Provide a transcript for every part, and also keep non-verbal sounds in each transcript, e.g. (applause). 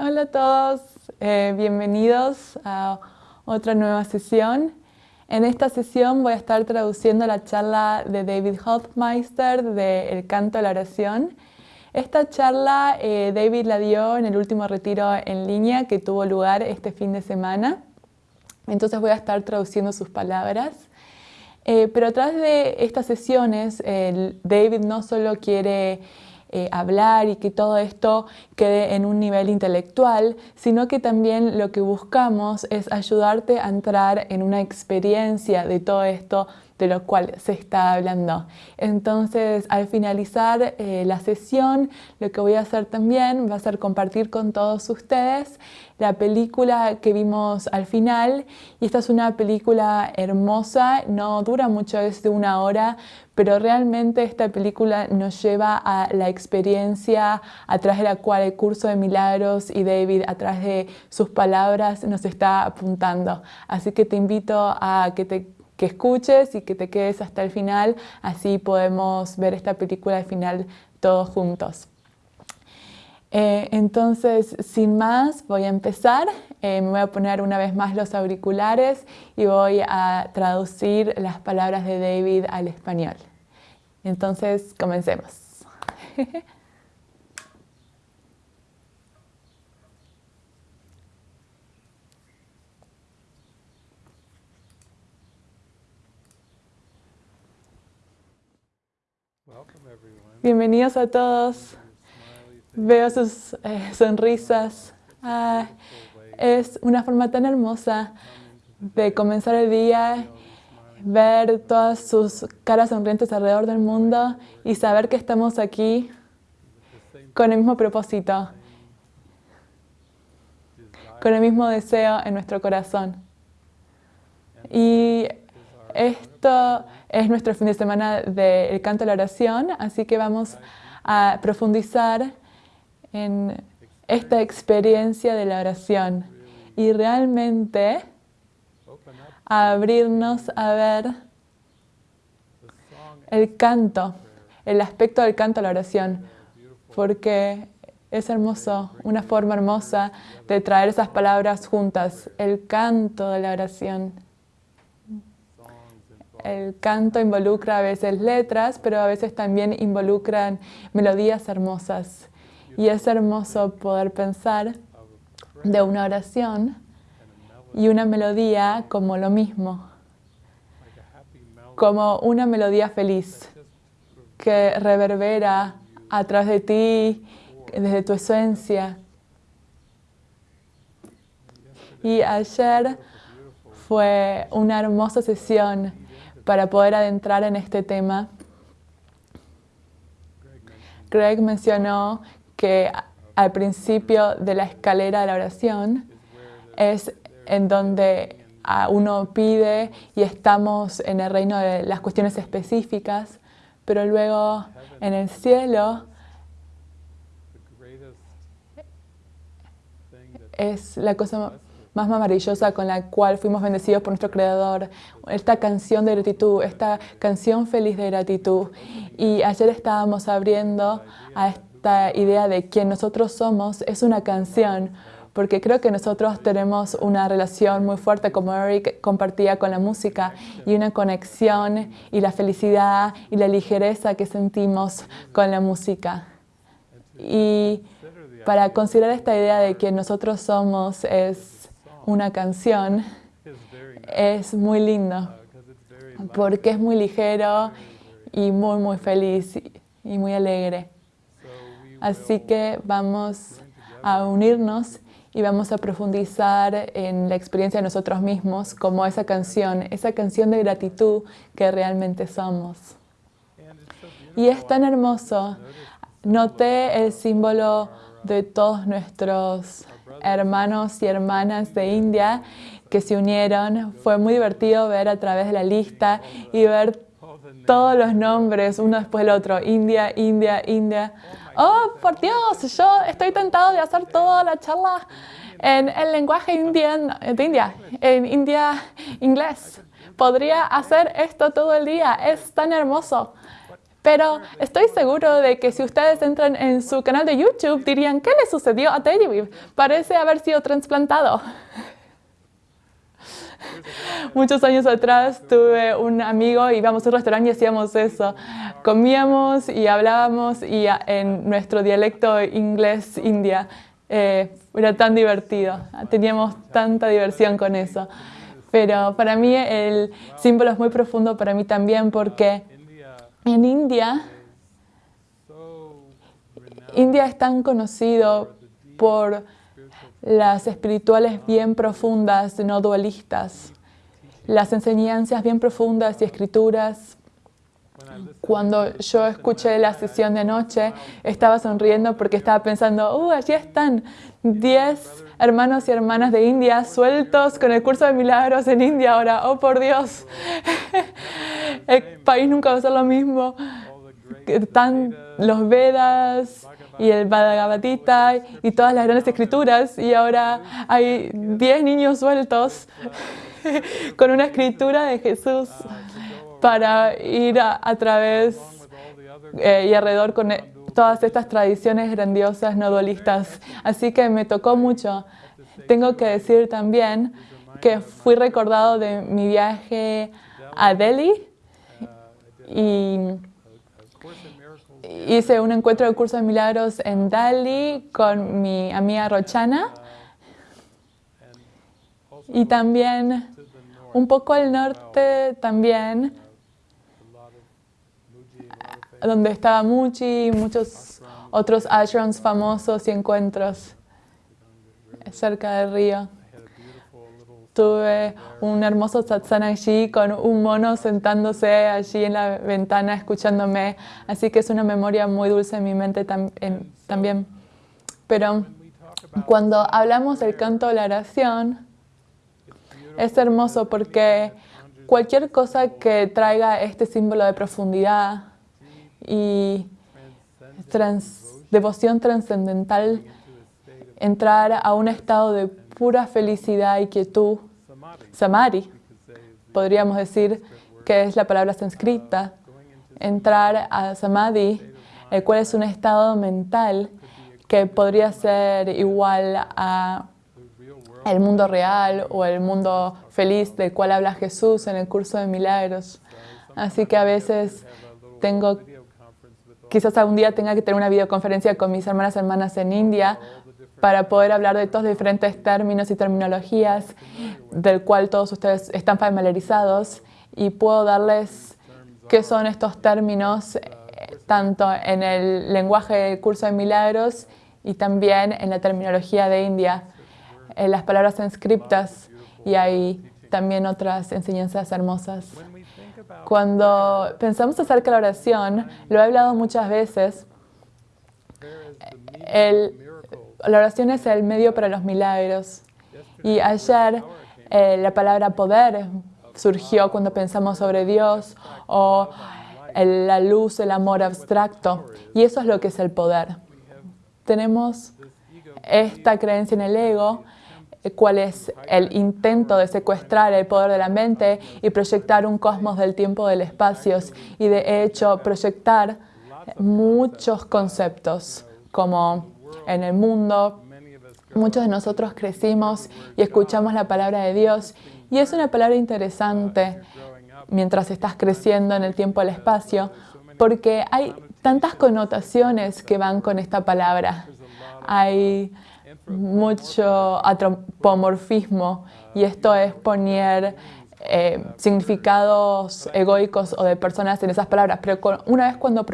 Hola a todos, eh, bienvenidos a otra nueva sesión. En esta sesión voy a estar traduciendo la charla de David Hofmeister de El canto a la oración. Esta charla eh, David la dio en el último retiro en línea que tuvo lugar este fin de semana. Entonces voy a estar traduciendo sus palabras. Eh, pero a través de estas sesiones, David no solo quiere eh, hablar y que todo esto quede en un nivel intelectual, sino que también lo que buscamos es ayudarte a entrar en una experiencia de todo esto de lo cual se está hablando. Entonces, al finalizar eh, la sesión, lo que voy a hacer también va a ser compartir con todos ustedes la película que vimos al final. Y esta es una película hermosa, no dura mucho, es de una hora, pero realmente esta película nos lleva a la experiencia a través de la cual el curso de milagros y David a de sus palabras nos está apuntando. Así que te invito a que te que escuches y que te quedes hasta el final, así podemos ver esta película al final todos juntos. Eh, entonces, sin más, voy a empezar. Eh, me voy a poner una vez más los auriculares y voy a traducir las palabras de David al español. Entonces, comencemos. (laughs) Bienvenidos a todos. Veo sus eh, sonrisas. Ah, es una forma tan hermosa de comenzar el día ver todas sus caras sonrientes alrededor del mundo y saber que estamos aquí con el mismo propósito, con el mismo deseo en nuestro corazón. Y esto es nuestro fin de semana del canto a la oración, así que vamos a profundizar en esta experiencia de la oración y realmente abrirnos a ver el canto, el aspecto del canto a la oración, porque es hermoso, una forma hermosa de traer esas palabras juntas, el canto de la oración. El canto involucra a veces letras, pero a veces también involucran melodías hermosas. Y es hermoso poder pensar de una oración y una melodía como lo mismo, como una melodía feliz que reverbera a través de ti, desde tu esencia. Y ayer fue una hermosa sesión para poder adentrar en este tema. Greg mencionó que al principio de la escalera de la oración es en donde uno pide y estamos en el reino de las cuestiones específicas, pero luego en el cielo es la cosa más maravillosa con la cual fuimos bendecidos por nuestro Creador, esta canción de gratitud, esta canción feliz de gratitud. Y ayer estábamos abriendo a esta idea de quién nosotros somos, es una canción, porque creo que nosotros tenemos una relación muy fuerte, como Eric compartía con la música, y una conexión y la felicidad y la ligereza que sentimos con la música. Y para considerar esta idea de que nosotros somos es una canción, es muy lindo, porque es muy ligero y muy, muy feliz y muy alegre. Así que vamos a unirnos y vamos a profundizar en la experiencia de nosotros mismos como esa canción, esa canción de gratitud que realmente somos. Y es tan hermoso. Noté el símbolo de todos nuestros hermanos y hermanas de India que se unieron. Fue muy divertido ver a través de la lista y ver todos los nombres uno después del otro. India, India, India oh, por Dios, yo estoy tentado de hacer toda la charla en el lenguaje de India, en India inglés. Podría hacer esto todo el día, es tan hermoso. Pero estoy seguro de que si ustedes entran en su canal de YouTube dirían, ¿qué le sucedió a David? Parece haber sido trasplantado. (laughs) Muchos años atrás tuve un amigo, íbamos a un restaurante y hacíamos eso. Comíamos y hablábamos y en nuestro dialecto inglés india. Eh, era tan divertido, teníamos tanta diversión con eso. Pero para mí el símbolo es muy profundo para mí también porque en India, India es tan conocido por las espirituales bien profundas, no dualistas, las enseñanzas bien profundas y escrituras. Cuando yo escuché la sesión de anoche, estaba sonriendo porque estaba pensando, ¡uh, allí están 10 hermanos y hermanas de India sueltos con el curso de milagros en India ahora! ¡Oh, por Dios! (laughs) el país nunca va a ser lo mismo. Están los Vedas, y el Bhagavad Gita y todas las grandes escrituras y ahora hay 10 niños sueltos (laughs) con una escritura de Jesús para ir a, través eh, y alrededor con eh, todas estas tradiciones grandiosas no dualistas. Así que me tocó mucho. Tengo que decir también que fui recordado de mi viaje a Delhi y hice un encuentro de curso de milagros en Dali con mi amiga Rochana y también un poco al norte también donde estaba Muchi y muchos otros ashrams famosos y encuentros cerca del río. Tuve un hermoso satsang allí con un mono sentándose allí en la ventana escuchándome. Así que es una memoria muy dulce en mi mente también. Pero cuando hablamos del canto de la oración, es hermoso porque cualquier cosa que traiga este símbolo de profundidad y devoción trascendental, entrar a un estado de pura felicidad y quietud, Samadhi, podríamos decir que es la palabra sánscrita, entrar a Samadhi, el cual es un estado mental que podría ser igual a el mundo real o el mundo feliz del cual habla Jesús en el curso de milagros. Así que a veces tengo, quizás algún día tenga que tener una videoconferencia con mis hermanas hermanas en India para poder hablar de estos diferentes términos y terminologías del cual todos ustedes están familiarizados y puedo darles qué son estos términos eh, tanto en el lenguaje del curso de milagros y también en la terminología de India, en las palabras inscriptas y hay también otras enseñanzas hermosas. Cuando pensamos acerca de la oración, lo he hablado muchas veces, el la oración es el medio para los milagros. Y ayer eh, la palabra poder surgió cuando pensamos sobre Dios o la luz, el amor abstracto. Y eso es lo que es el poder. Tenemos esta creencia en el ego, eh, cuál es el intento de secuestrar el poder de la mente y proyectar un cosmos del tiempo, del espacio y de hecho proyectar muchos conceptos como en el mundo. Muchos de nosotros crecimos y escuchamos la palabra de Dios y es una palabra interesante mientras estás creciendo en el tiempo y el espacio porque hay tantas connotaciones que van con esta palabra. Hay mucho antropomorfismo y esto es poner eh, significados egoicos o de personas en esas palabras. Pero una vez cuando,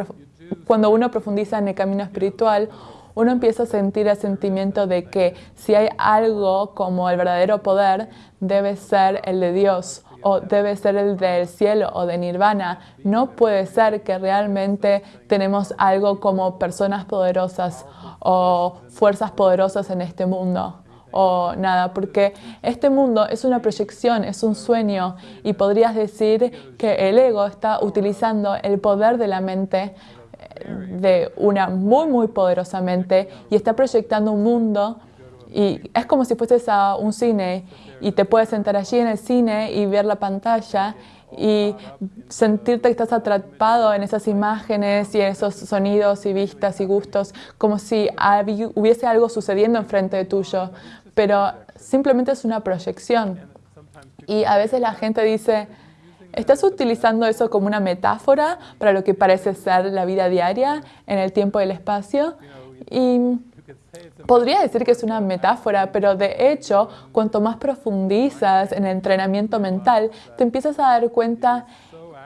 cuando uno profundiza en el camino espiritual, uno empieza a sentir el sentimiento de que si hay algo como el verdadero poder, debe ser el de Dios o debe ser el del cielo o de nirvana. No puede ser que realmente tenemos algo como personas poderosas o fuerzas poderosas en este mundo o nada, porque este mundo es una proyección, es un sueño y podrías decir que el ego está utilizando el poder de la mente de una muy, muy poderosamente y está proyectando un mundo y es como si fueses a un cine y te puedes sentar allí en el cine y ver la pantalla y sentirte que estás atrapado en esas imágenes y esos sonidos y vistas y gustos, como si hubiese algo sucediendo enfrente tuyo, pero simplemente es una proyección. Y a veces la gente dice, ¿estás utilizando eso como una metáfora para lo que parece ser la vida diaria en el tiempo y el espacio? Y Podría decir que es una metáfora, pero de hecho, cuanto más profundizas en el entrenamiento mental, te empiezas a dar cuenta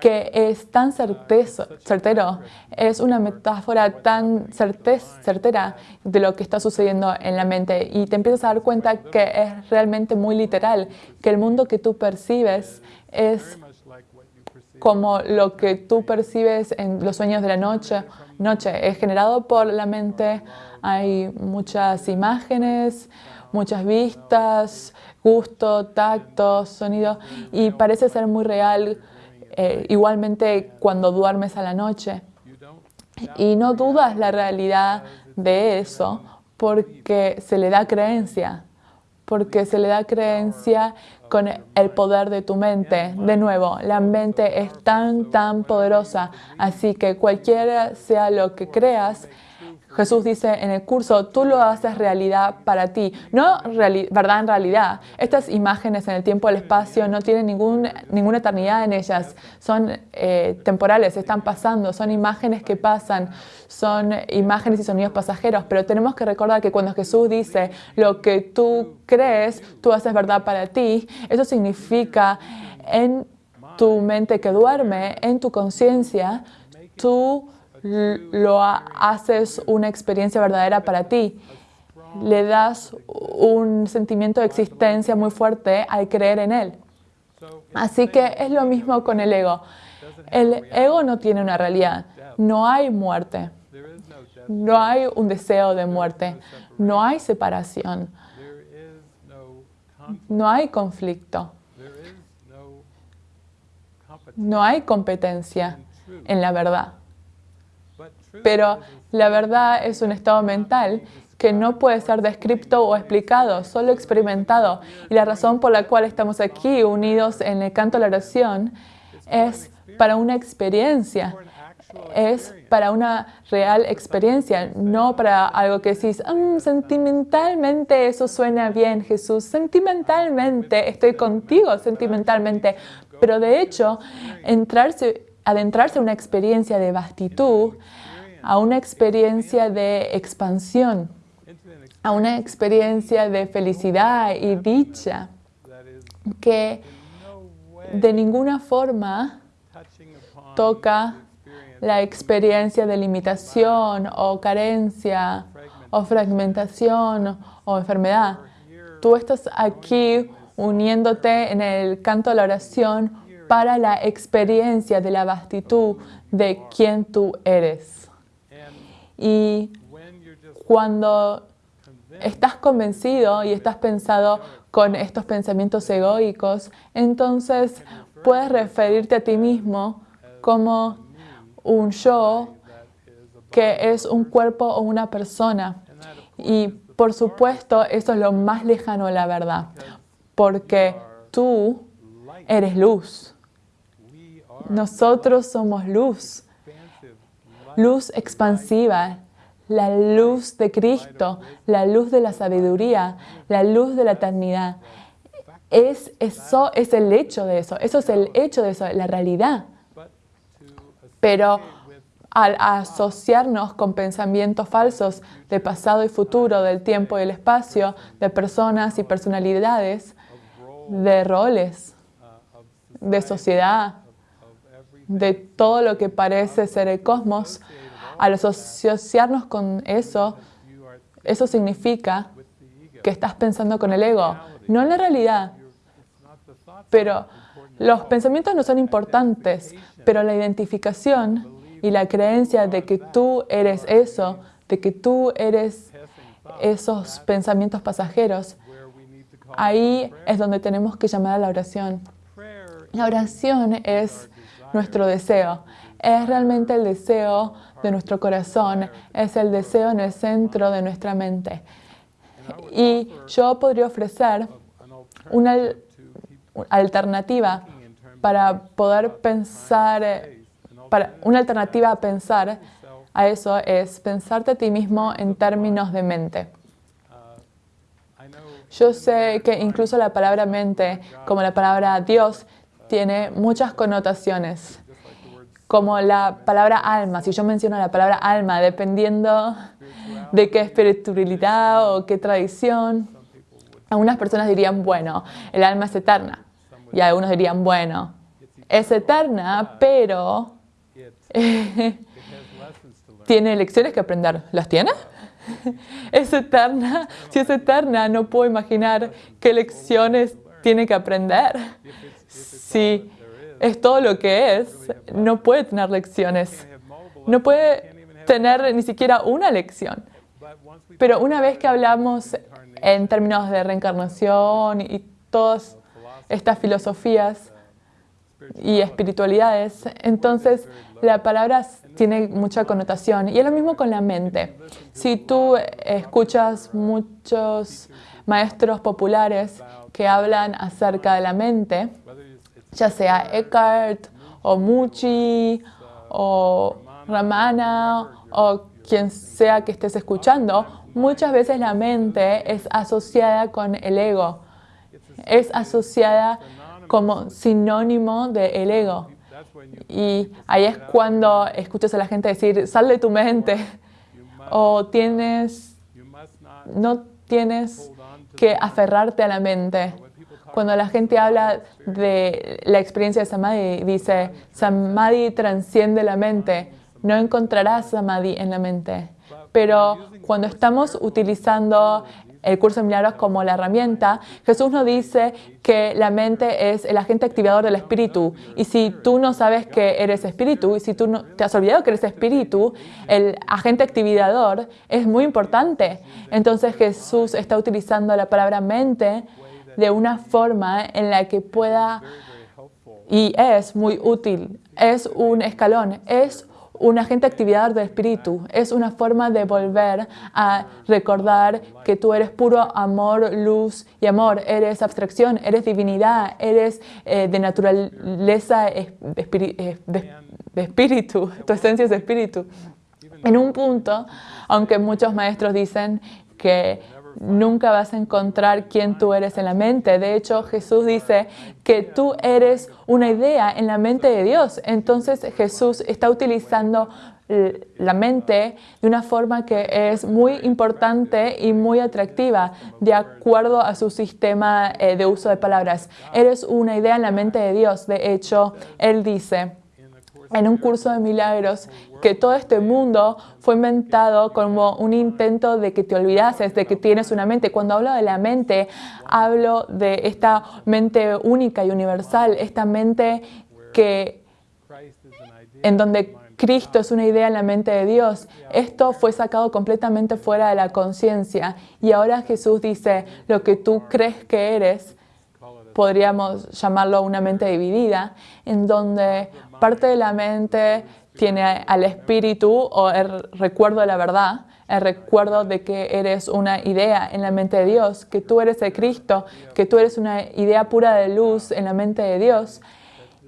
que es tan certero, es una metáfora tan certera de lo que está sucediendo en la mente y te empiezas a dar cuenta que es realmente muy literal, que el mundo que tú percibes es como lo que tú percibes en los sueños de la noche, noche es generado por la mente hay muchas imágenes, muchas vistas, gusto, tacto, sonido y parece ser muy real eh, igualmente cuando duermes a la noche. Y no dudas la realidad de eso porque se le da creencia, porque se le da creencia con el poder de tu mente. De nuevo, la mente es tan, tan poderosa, así que cualquiera sea lo que creas, Jesús dice en el curso, tú lo haces realidad para ti, no verdad en realidad. Estas imágenes en el tiempo y el espacio no tienen ningún, ninguna eternidad en ellas, son eh, temporales, están pasando, son imágenes que pasan, son imágenes y sonidos pasajeros, pero tenemos que recordar que cuando Jesús dice lo que tú crees, tú haces verdad para ti, eso significa en tu mente que duerme, en tu conciencia, tú lo haces una experiencia verdadera para ti. Le das un sentimiento de existencia muy fuerte al creer en él. Así que es lo mismo con el ego. El ego no tiene una realidad. No hay muerte. No hay un deseo de muerte. No hay separación. No hay conflicto. No hay competencia en la verdad. Pero la verdad es un estado mental que no puede ser descrito o explicado, solo experimentado. Y la razón por la cual estamos aquí unidos en el canto de la oración es para una experiencia, es para una real experiencia, no para algo que decís, mm, sentimentalmente eso suena bien, Jesús, sentimentalmente estoy contigo, sentimentalmente. Pero de hecho, entrarse, adentrarse en una experiencia de vastitud a una experiencia de expansión, a una experiencia de felicidad y dicha que de ninguna forma toca la experiencia de limitación o carencia o fragmentación o enfermedad. Tú estás aquí uniéndote en el canto de la oración para la experiencia de la vastitud de quien tú eres. Y cuando estás convencido y estás pensado con estos pensamientos egoicos, entonces puedes referirte a ti mismo como un yo que es un cuerpo o una persona. Y por supuesto, eso es lo más lejano a la verdad, porque tú eres luz. Nosotros somos luz luz expansiva, la luz de Cristo, la luz de la sabiduría, la luz de la eternidad. Es, eso es el hecho de eso, eso es el hecho de eso, la realidad. Pero al asociarnos con pensamientos falsos de pasado y futuro, del tiempo y el espacio, de personas y personalidades, de roles, de sociedad, de todo lo que parece ser el cosmos, al asociarnos con eso, eso significa que estás pensando con el ego, no en la realidad. Pero los pensamientos no son importantes, pero la identificación y la creencia de que tú eres eso, de que tú eres esos pensamientos pasajeros, ahí es donde tenemos que llamar a la oración. La oración es nuestro deseo. Es realmente el deseo de nuestro corazón, es el deseo en el centro de nuestra mente. Y yo podría ofrecer una alternativa para poder pensar, para una alternativa a pensar a eso es pensarte a ti mismo en términos de mente. Yo sé que incluso la palabra mente, como la palabra Dios, tiene muchas connotaciones. Como la palabra alma, si yo menciono la palabra alma, dependiendo de qué espiritualidad o qué tradición, algunas personas dirían, bueno, el alma es eterna. Y algunos dirían, bueno, es eterna, pero (laughs) tiene lecciones que aprender. ¿Las tiene? (laughs) Es eterna. Si es eterna, no puedo imaginar qué lecciones tiene que aprender. Si es todo lo que es, no puede tener lecciones. No puede tener ni siquiera una lección. Pero una vez que hablamos en términos de reencarnación y todas estas filosofías y espiritualidades, entonces la palabra tiene mucha connotación. Y es lo mismo con la mente. Si tú escuchas muchos maestros populares que hablan acerca de la mente, ya sea Eckhart o Muchi o Ramana o quien sea que estés escuchando, muchas veces la mente es asociada con el ego, es asociada como sinónimo del ego. Y ahí es cuando escuchas a la gente decir, sal de tu mente, o tienes, no tienes que aferrarte a la mente. Cuando la gente habla de la experiencia de Samadhi, dice, Samadhi transciende la mente, no encontrarás Samadhi en la mente. Pero cuando estamos utilizando el curso de milagros como la herramienta, Jesús nos dice que la mente es el agente activador del espíritu. Y si tú no sabes que eres espíritu, y si tú no, te has olvidado que eres espíritu, el agente activador es muy importante. Entonces Jesús está utilizando la palabra mente de una forma en la que pueda, y es muy útil, es un escalón, es un agente actividad del espíritu. Es una forma de volver a recordar que tú eres puro amor, luz y amor. Eres abstracción, eres divinidad, eres eh, de naturaleza de espíritu. (laughs) Tu esencia es de espíritu. En un punto, aunque muchos maestros dicen que nunca vas a encontrar quién tú eres en la mente. De hecho, Jesús dice que tú eres una idea en la mente de Dios. Entonces Jesús está utilizando la mente de una forma que es muy importante y muy atractiva de acuerdo a su sistema eh, de uso de palabras. Eres una idea en la mente de Dios. De hecho, Él dice, en un curso de milagros que todo este mundo fue inventado como un intento de que te olvidases de que tienes una mente. Cuando hablo de la mente, hablo de esta mente única y universal, esta mente que en donde Cristo es una idea en la mente de Dios. Esto fue sacado completamente fuera de la conciencia y ahora Jesús dice, lo que tú crees que eres, podríamos llamarlo una mente dividida, en donde parte de la mente tiene al espíritu o el recuerdo de la verdad, el recuerdo de que eres una idea en la mente de Dios, que tú eres de Cristo, que tú eres una idea pura de luz en la mente de Dios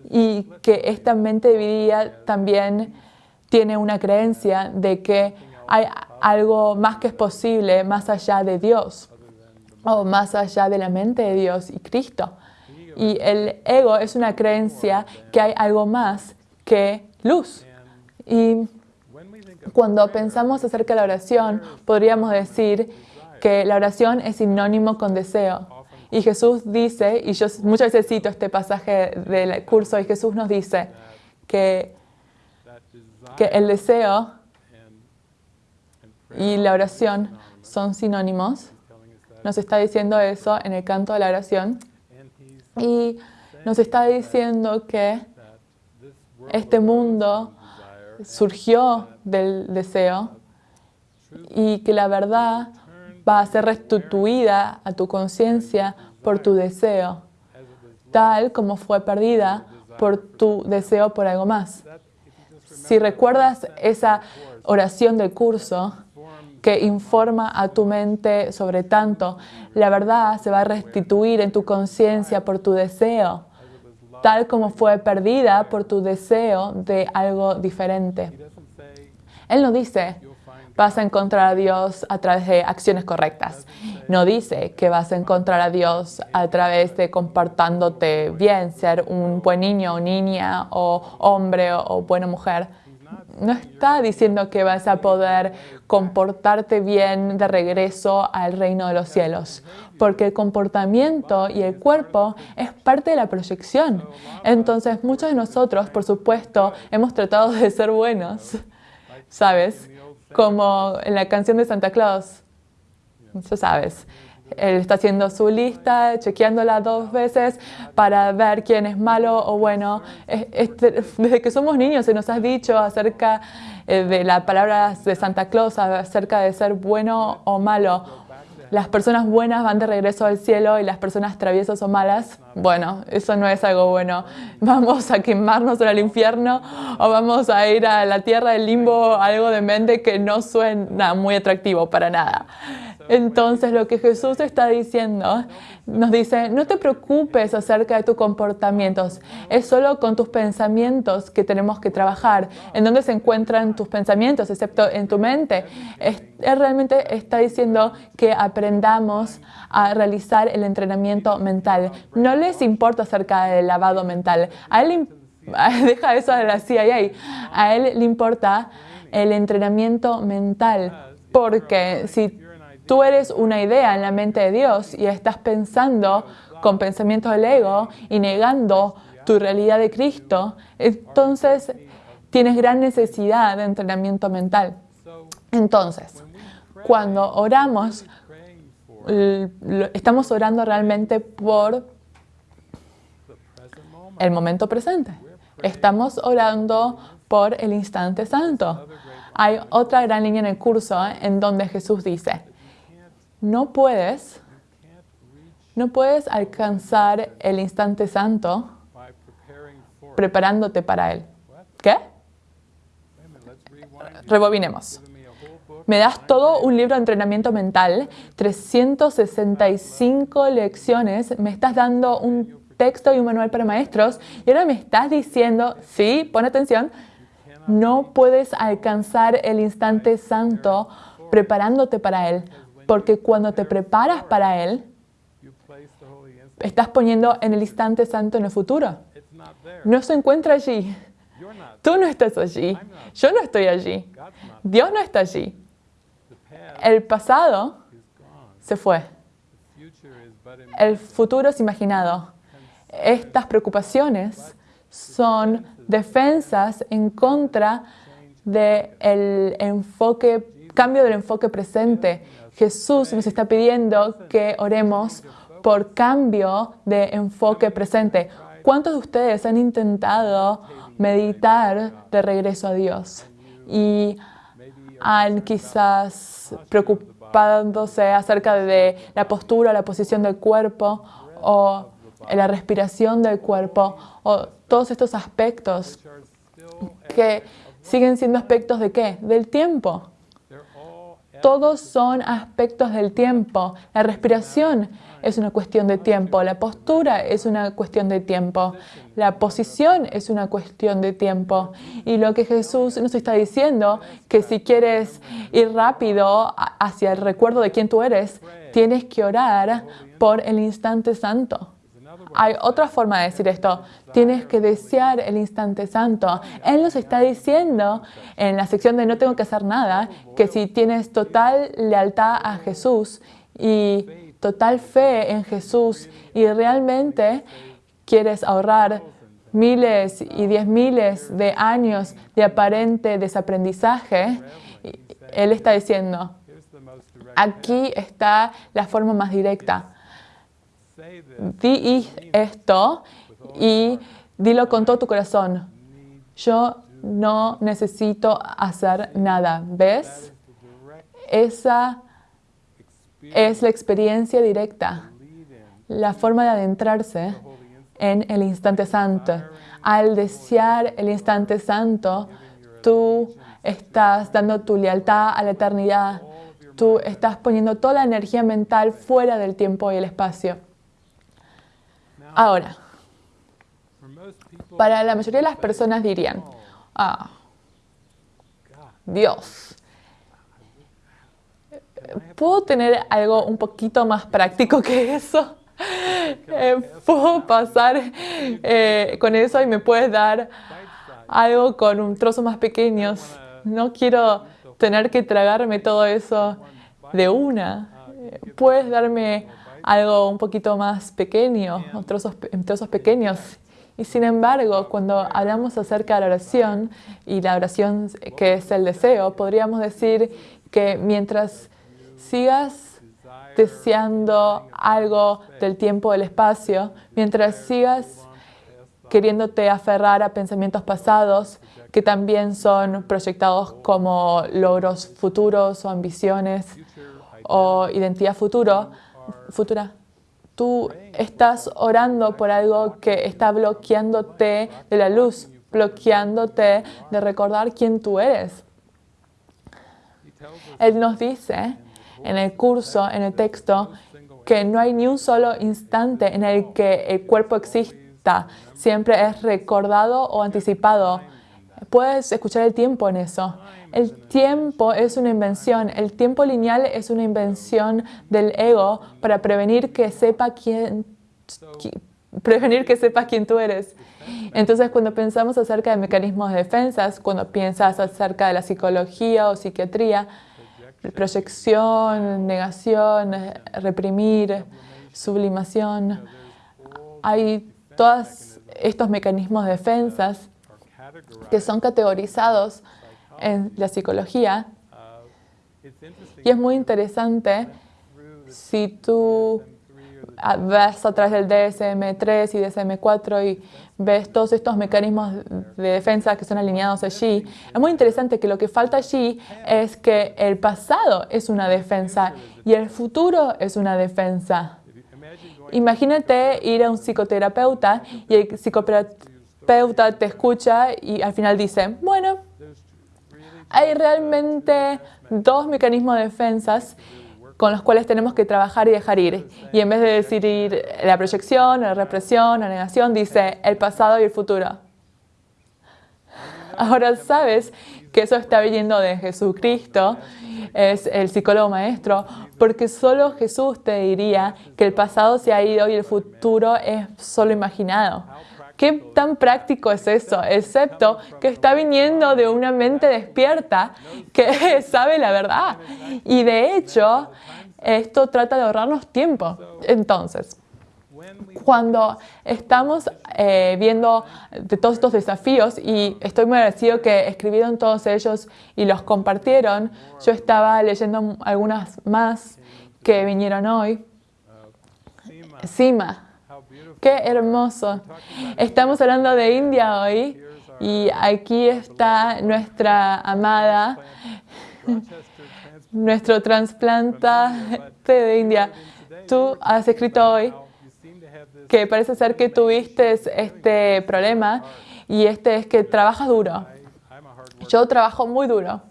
y que esta mente dividida también tiene una creencia de que hay algo más que es posible más allá de Dios o más allá de la mente de Dios y Cristo. Y el ego es una creencia que hay algo más que luz. Y cuando pensamos acerca de la oración, podríamos decir que la oración es sinónimo con deseo. Y Jesús dice, y yo muchas veces cito este pasaje del curso, y Jesús nos dice que, que el deseo y la oración son sinónimos. Nos está diciendo eso en el canto de la oración. Y nos está diciendo que este mundo surgió del deseo y que la verdad va a ser restituida a tu conciencia por tu deseo, tal como fue perdida por tu deseo por algo más. Si recuerdas esa oración del curso, que informa a tu mente sobre tanto. La verdad se va a restituir en tu conciencia por tu deseo, tal como fue perdida por tu deseo de algo diferente. Él no dice, vas a encontrar a Dios a través de acciones correctas. No dice que vas a encontrar a Dios a través de comportándote bien, ser un buen niño o niña o hombre o, buena mujer. No está diciendo que vas a poder comportarte bien de regreso al reino de los cielos, porque el comportamiento y el cuerpo es parte de la proyección. Entonces, muchos de nosotros, por supuesto, hemos tratado de ser buenos, ¿sabes? Como en la canción de Santa Claus, ya sabes, él está haciendo su lista, chequeándola dos veces para ver quién es malo o bueno. (laughs) Desde que somos niños se nos ha dicho acerca eh, de las palabras de Santa Claus, acerca de ser bueno o malo. Las personas buenas van de regreso al cielo y las personas traviesas o malas, bueno, eso no es algo bueno. (laughs) Vamos a quemarnos en el infierno o vamos a ir a la tierra del limbo, algo de mente que no suena muy atractivo para nada. Entonces lo que Jesús está diciendo, nos dice, no te preocupes acerca de tus comportamientos, es solo con tus pensamientos que tenemos que trabajar. ¿En dónde se encuentran tus pensamientos, excepto en tu mente? Él realmente está diciendo que aprendamos a realizar el entrenamiento mental. No les importa acerca del lavado mental. A él (laughs) deja eso de la CIA. A él le importa el entrenamiento mental. Porque si tú eres una idea en la mente de Dios y estás pensando con pensamientos del ego y negando tu realidad de Cristo, entonces tienes gran necesidad de entrenamiento mental. Entonces, cuando oramos, estamos orando realmente por el momento presente. Estamos orando por el instante santo. Hay otra gran línea en el curso en donde Jesús dice, no puedes, no puedes alcanzar el instante santo preparándote para él. ¿Qué? Rebobinemos. Me das todo un libro de entrenamiento mental, 365 lecciones, me estás dando un texto y un manual para maestros y ahora me estás diciendo, sí, pon atención, no puedes alcanzar el instante santo preparándote para él porque cuando te preparas para Él, estás poniendo en el instante santo en el futuro. No se encuentra allí. Tú no estás allí. Yo no estoy allí. Dios no está allí. El pasado se fue. El futuro es imaginado. Estas preocupaciones son defensas en contra del enfoque, cambio del enfoque presente Jesús nos está pidiendo que oremos por cambio de enfoque presente. ¿Cuántos de ustedes han intentado meditar de regreso a Dios y han quizás preocupándose acerca de la postura, la posición del cuerpo o la respiración del cuerpo o todos estos aspectos que siguen siendo aspectos de qué? Del tiempo. Todos son aspectos del tiempo. La respiración es una cuestión de tiempo, la postura es una cuestión de tiempo, la posición es una cuestión de tiempo. Y lo que Jesús nos está diciendo, que si quieres ir rápido hacia el recuerdo de quién tú eres, tienes que orar por el instante santo. Hay otra forma de decir esto. Tienes que desear el instante santo. Él nos está diciendo en la sección de no tengo que hacer nada, que si tienes total lealtad a Jesús y total fe en Jesús y realmente quieres ahorrar miles y diez miles de años de aparente desaprendizaje, Él está diciendo, aquí está la forma más directa Di esto y dilo con todo tu corazón. Yo no necesito hacer nada. ¿Ves? Esa es la experiencia directa, la forma de adentrarse en el instante santo. Al desear el instante santo, tú estás dando tu lealtad a la eternidad. Tú estás poniendo toda la energía mental fuera del tiempo y el espacio. Ahora, Para la mayoría de las personas dirían, ah, Dios, ¿puedo tener algo un poquito más práctico que eso? Eh, ¿Puedo pasar eh, con eso y me puedes dar algo con un trozo más pequeño? No quiero tener que tragarme todo eso de una. ¿Puedes darme algo un poquito más pequeño, trozos, trozos pequeños? Y sin embargo, cuando hablamos acerca de la oración y la oración que es el deseo, podríamos decir que mientras sigas deseando algo del tiempo, del espacio, mientras sigas queriéndote aferrar a pensamientos pasados que también son proyectados como logros futuros o ambiciones o identidad futuro, futura, tú estás orando por algo que está bloqueándote de la luz, bloqueándote de recordar quién tú eres. Él nos dice en el curso, en el texto, que no hay ni un solo instante en el que el cuerpo exista. Siempre es recordado o anticipado. Puedes escuchar el tiempo en eso. El tiempo es una invención. El tiempo lineal es una invención del ego para prevenir que sepa quién, prevenir que sepas quién tú eres. Entonces, cuando pensamos acerca de mecanismos de defensas, cuando piensas acerca de la psicología o psiquiatría, proyección, negación, reprimir, sublimación, hay todos estos mecanismos de defensas que son categorizados en la psicología. Y es muy interesante si tú ves a través del DSM-3 y DSM-4 y ves todos estos mecanismos de defensa que son alineados allí, es muy interesante que lo que falta allí es que el pasado es una defensa y el futuro es una defensa. Imagínate ir a un psicoterapeuta y el psicoterapeuta te escucha y al final dice, bueno, hay realmente dos mecanismos de defensas con los cuales tenemos que trabajar y dejar ir. Y en vez de decir la proyección, la represión, la negación, dice el pasado y el futuro. Ahora sabes que eso está viniendo de Jesucristo, es el psicólogo maestro, porque solo Jesús te diría que el pasado se ha ido y el futuro es solo imaginado. ¿Qué tan práctico es eso? Excepto que está viniendo de una mente despierta que (laughs) sabe la verdad. Y de hecho, esto trata de ahorrarnos tiempo. Entonces, cuando estamos eh, viendo todos estos desafíos, y estoy muy agradecido que escribieron todos ellos y los compartieron, yo estaba leyendo algunas más que vinieron hoy. Sima, Qué hermoso. Estamos hablando de India hoy y aquí está nuestra amada, nuestro trasplante de India. Tú has escrito hoy que parece ser que tuviste este problema y este es que trabajas duro. Yo trabajo muy duro.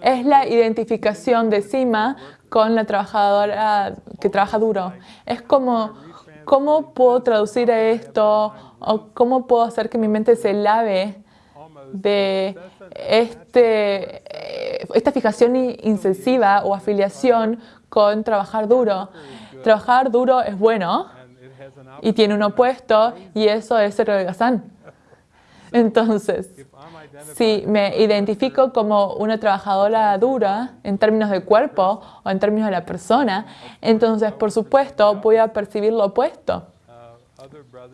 Es la identificación de Sima con la trabajadora que trabaja duro. Es como, ¿cómo puedo traducir esto? ¿O cómo puedo hacer que mi mente se lave de este, esta fijación incesiva o afiliación con trabajar duro? Trabajar duro es bueno y tiene un opuesto y eso es el holgazán. Entonces, si me identifico como una trabajadora dura en términos de cuerpo o en términos de la persona, entonces, por supuesto, voy a percibir lo opuesto.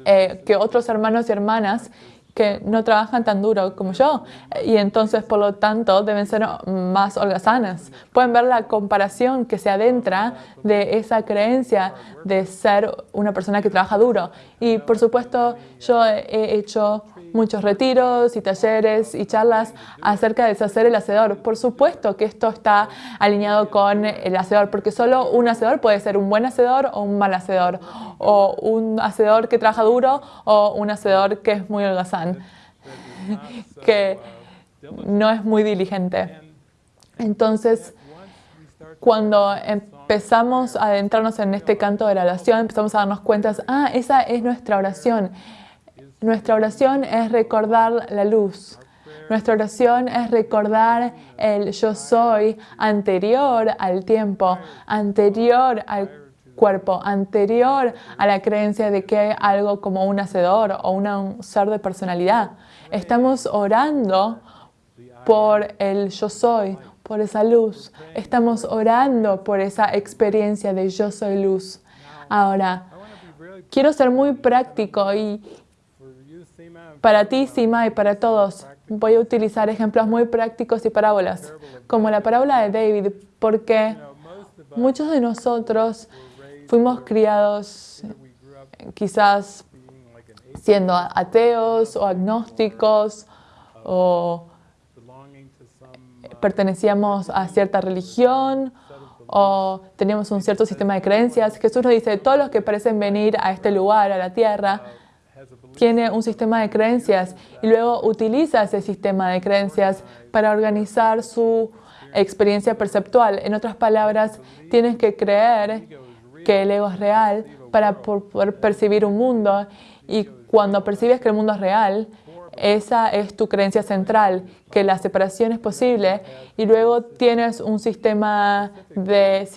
Eh, que otros hermanos y hermanas que no trabajan tan duro como yo y entonces por lo tanto deben ser más holgazanas. Pueden ver la comparación que se adentra de esa creencia de ser una persona que trabaja duro. Y por supuesto yo he hecho muchos retiros y talleres y charlas acerca de deshacer el hacedor. Por supuesto que esto está alineado con el hacedor, porque solo un hacedor puede ser un buen hacedor o un mal hacedor, o un hacedor que trabaja duro o un hacedor que es muy holgazán, (laughs) que no es muy diligente. Entonces, cuando empezamos a adentrarnos en este canto de la oración, empezamos a darnos cuenta, ah, esa es nuestra oración. Nuestra oración es recordar la luz. Nuestra oración es recordar el yo soy anterior al tiempo, anterior al cuerpo, anterior a la creencia de que hay algo como un hacedor o un ser de personalidad. Estamos orando por el yo soy, por esa luz. Estamos orando por esa experiencia de yo soy luz. Ahora, quiero ser muy práctico y para ti, Sima, y para todos, voy a utilizar ejemplos muy prácticos y parábolas, como la parábola de David, porque muchos de nosotros fuimos criados quizás siendo ateos o agnósticos o pertenecíamos a cierta religión o teníamos un cierto sistema de creencias. Jesús nos dice, todos los que parecen venir a este lugar, a la tierra, tiene un sistema de creencias y luego utiliza ese sistema de creencias para organizar su experiencia perceptual. En otras palabras, tienes que creer que el ego es real para poder percibir un mundo y cuando percibes que el mundo es real, esa es tu creencia central, que la separación es posible y luego tienes un sistema de,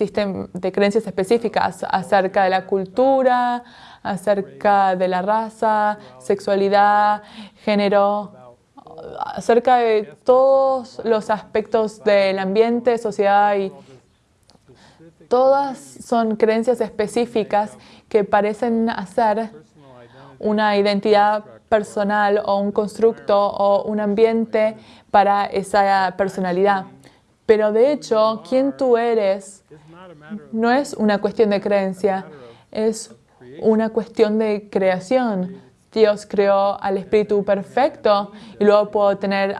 creencias específicas acerca de la cultura, acerca de la raza, sexualidad, género, acerca de todos los aspectos del ambiente, sociedad y todas son creencias específicas que parecen hacer una identidad personal o un constructo o un ambiente para esa personalidad. Pero de hecho, quién tú eres no es una cuestión de creencia, es una cuestión de creación. Dios creó al espíritu perfecto y luego puedo tener,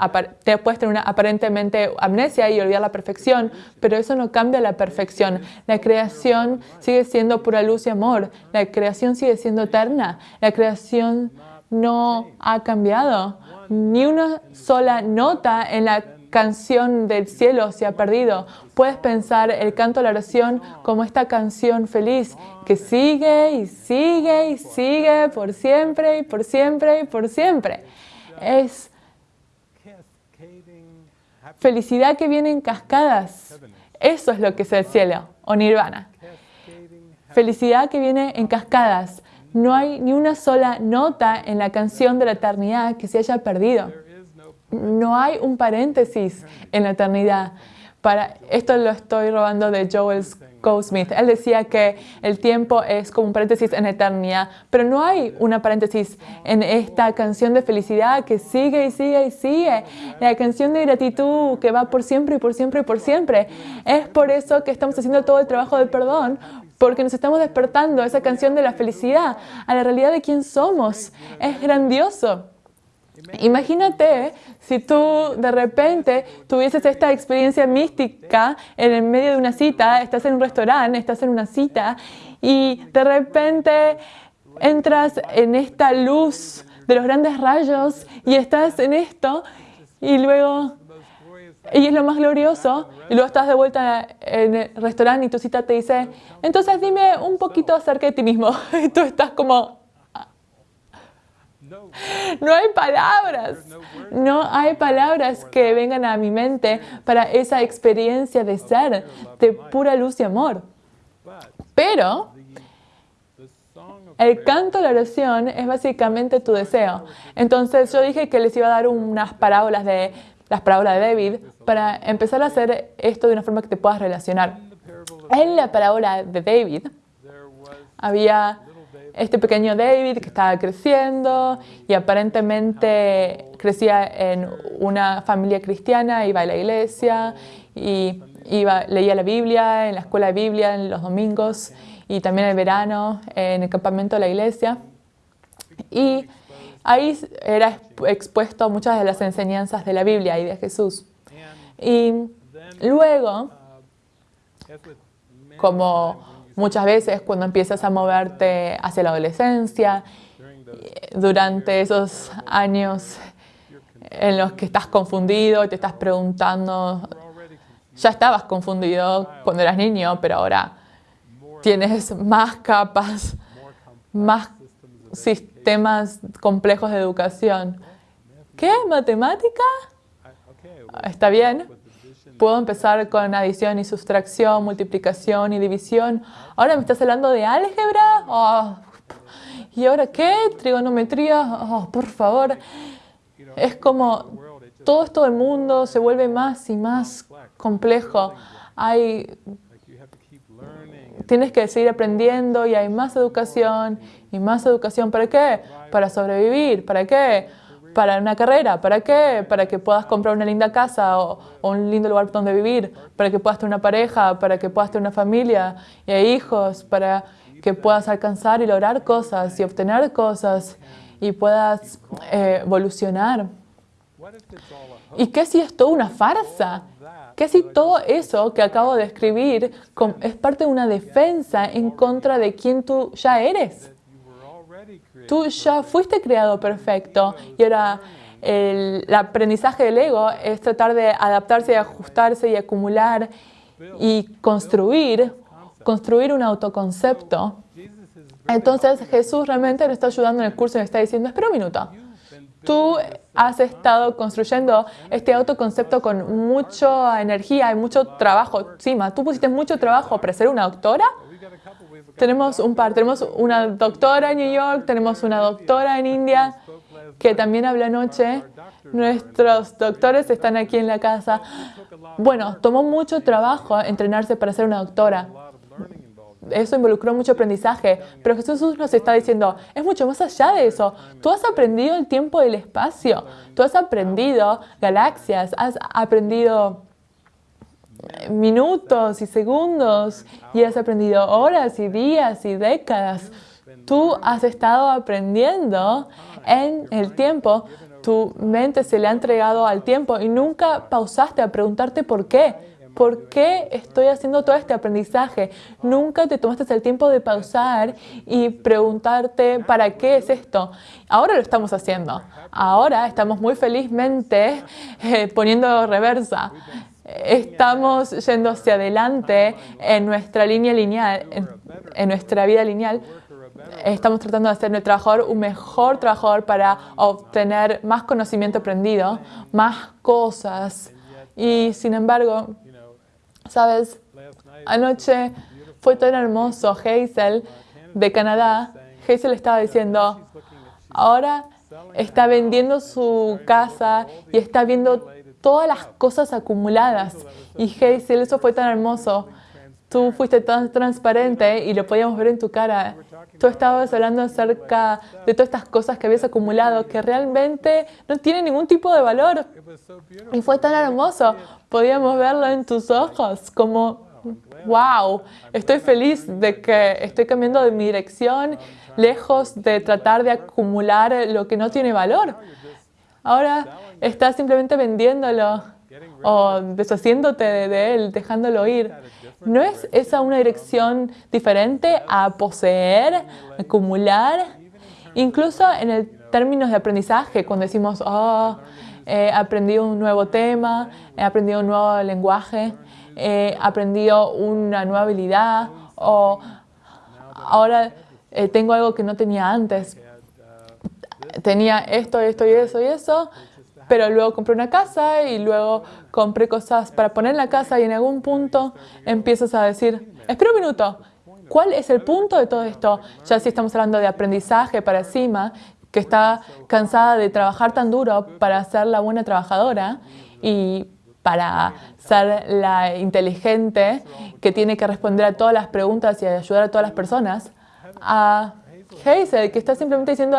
puedes tener aparentemente amnesia y olvidar la perfección, pero eso no cambia la perfección. La creación sigue siendo pura luz y amor. La creación sigue siendo eterna. La creación no ha cambiado. Ni una sola nota en la canción del cielo se ha perdido. Puedes pensar el canto de la oración como esta canción feliz que sigue y sigue y sigue por siempre y por siempre y por siempre. Es felicidad que viene en cascadas. Eso es lo que es el cielo o nirvana. Felicidad que viene en cascadas. No hay ni una sola nota en la canción de la eternidad que se haya perdido. No hay un paréntesis en la eternidad. Para, esto lo estoy robando de Joel Goldsmith. Él decía que el tiempo es como un paréntesis en la eternidad, pero no hay una paréntesis en esta canción de felicidad que sigue y sigue y sigue. La canción de gratitud que va por siempre y por siempre y por siempre. Es por eso que estamos haciendo todo el trabajo de perdón, porque nos estamos despertando a esa canción de la felicidad, a la realidad de quién somos. Es grandioso. Imagínate si tú de repente tuvieses esta experiencia mística en el medio de una cita, estás en un restaurante, estás en una cita y de repente entras en esta luz de los grandes rayos y estás en esto y luego y es lo más glorioso. Y luego estás de vuelta en el restaurante y tu cita te dice, entonces dime un poquito acerca de ti mismo. (laughs) Y tú estás como... No hay palabras, no hay palabras que vengan a mi mente para esa experiencia de ser, de pura luz y amor. Pero el canto de la oración es básicamente tu deseo. Entonces yo dije que les iba a dar unas parábolas de las parábolas de David para empezar a hacer esto de una forma que te puedas relacionar. En la parábola de David había este pequeño David que estaba creciendo y aparentemente crecía en una familia cristiana, iba a la iglesia y iba, leía la Biblia en la escuela de Biblia en los domingos y también el verano en el campamento de la iglesia. Y ahí era expuesto a muchas de las enseñanzas de la Biblia y de Jesús. Y luego, como muchas veces cuando empiezas a moverte hacia la adolescencia, durante esos años en los que estás confundido y te estás preguntando Ya estabas confundido cuando eras niño, pero ahora tienes más capas, más sistemas complejos de educación. ¿Qué? ¿Matemática? Está bien. Puedo empezar con adición y sustracción, multiplicación y división. Ahora me estás hablando de álgebra. Oh, ¿Y ahora qué? Trigonometría. Oh, por favor. Es como todo esto del mundo se vuelve más y más complejo. Hay, tienes que seguir aprendiendo y hay más educación y más educación. ¿Para qué? Para sobrevivir. ¿Para qué? Para una carrera. ¿Para qué? Para que puedas comprar una linda casa o, un lindo lugar donde vivir. Para que puedas tener una pareja. Para que puedas tener una familia y hijos. Para que puedas alcanzar y lograr cosas y obtener cosas y puedas eh, evolucionar. ¿Y qué si es toda una farsa? ¿Qué si todo eso que acabo de escribir es parte de una defensa en contra de quien tú ya eres? Tú ya fuiste creado perfecto y ahora el, aprendizaje del ego es tratar de adaptarse y ajustarse y acumular y construir, construir un autoconcepto. Entonces Jesús realmente nos está ayudando en el curso y nos está diciendo, espera un minuto, tú has estado construyendo este autoconcepto con mucha energía y mucho trabajo. Sima, tú pusiste mucho trabajo para ser una doctora tenemos un par, tenemos una doctora en New York, tenemos una doctora en India que también habla anoche. Nuestros doctores están aquí en la casa. Bueno, tomó mucho trabajo entrenarse para ser una doctora. Eso involucró mucho aprendizaje, pero Jesús nos está diciendo, es mucho más allá de eso. Tú has aprendido el tiempo y el espacio, tú has aprendido galaxias, has aprendido minutos y segundos y has aprendido horas y días y décadas. Tú has estado aprendiendo en el tiempo. Tu mente se le ha entregado al tiempo y nunca pausaste a preguntarte por qué. ¿Por qué estoy haciendo todo este aprendizaje? Nunca te tomaste el tiempo de pausar y preguntarte para qué es esto. Ahora lo estamos haciendo. Ahora estamos muy felizmente eh, poniendo reversa estamos yendo hacia adelante en nuestra línea lineal, en, nuestra vida lineal, estamos tratando de hacer nuestro trabajador un mejor trabajador para obtener más conocimiento aprendido, más cosas. Y sin embargo, ¿sabes? Anoche fue tan hermoso. Hazel de Canadá, Hazel estaba diciendo, ahora está vendiendo su casa y está viendo todas las cosas acumuladas. Y Hazel, eso fue tan hermoso. Tú fuiste tan transparente y lo podíamos ver en tu cara. Tú estabas hablando acerca de todas estas cosas que habías acumulado que realmente no tienen ningún tipo de valor. Y fue tan hermoso. Podíamos verlo en tus ojos como, wow, estoy feliz de que estoy cambiando de mi dirección, lejos de tratar de acumular lo que no tiene valor. Ahora estás simplemente vendiéndolo o deshaciéndote de él, dejándolo ir. ¿No es esa una dirección diferente a poseer, acumular? Incluso en el términos de aprendizaje, cuando decimos, oh, he aprendido un nuevo tema, he aprendido un nuevo lenguaje, he aprendido una nueva habilidad, o ahora eh, tengo algo que no tenía antes. Tenía esto, esto y eso y eso, pero luego compré una casa y luego compré cosas para poner en la casa y en algún punto empiezas a decir, espera un minuto, ¿cuál es el punto de todo esto? Ya si estamos hablando de aprendizaje para encima, que está cansada de trabajar tan duro para ser la buena trabajadora y para ser la inteligente que tiene que responder a todas las preguntas y ayudar a todas las personas, a Hazel, que está simplemente diciendo,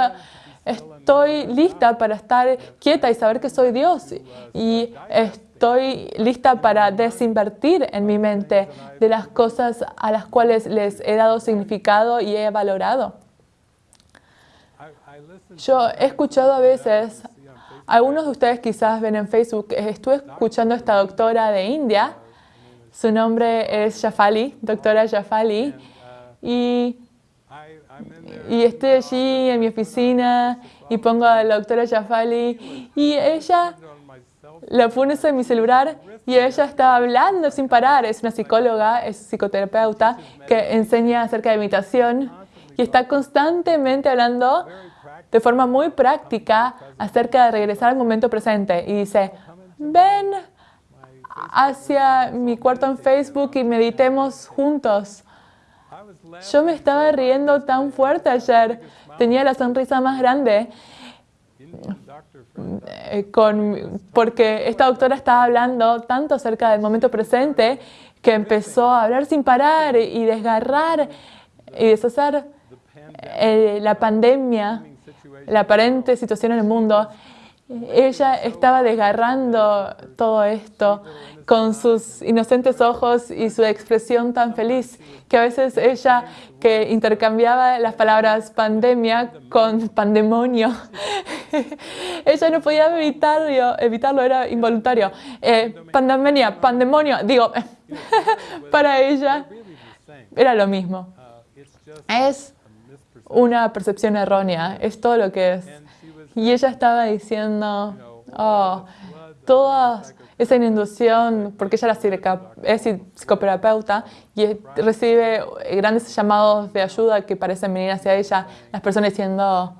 Estoy lista para estar quieta y saber que soy Dios. Y estoy lista para desinvertir en mi mente de las cosas a las cuales les he dado significado y he valorado. Yo he escuchado a veces, algunos de ustedes quizás ven en Facebook, estuve escuchando a esta doctora de India, su nombre es Shafali, doctora Shafali, y y estoy allí en mi oficina y pongo a la doctora Jafali y ella la puse en mi celular y ella estaba hablando sin parar. Es una psicóloga, es psicoterapeuta que enseña acerca de meditación y está constantemente hablando de forma muy práctica acerca de regresar al momento presente. Y dice, ven hacia mi cuarto en Facebook y meditemos juntos. Yo me estaba riendo tan fuerte ayer, tenía la sonrisa más grande eh, con, porque esta doctora estaba hablando tanto acerca del momento presente que empezó a hablar sin parar y desgarrar y deshacer eh, la pandemia, la aparente situación en el mundo. Ella estaba desgarrando todo esto con sus inocentes ojos y su expresión tan feliz, que a veces ella que intercambiaba las palabras pandemia con pandemonio, (laughs) ella no podía evitarlo, evitarlo era involuntario. Eh, pandemia, pandemonio, digo, (laughs) para ella era lo mismo. Es una percepción errónea, es todo lo que es. Y ella estaba diciendo, oh, todas esa inundación, porque ella es psicoterapeuta y recibe grandes llamados de ayuda que parecen venir hacia ella, las personas diciendo,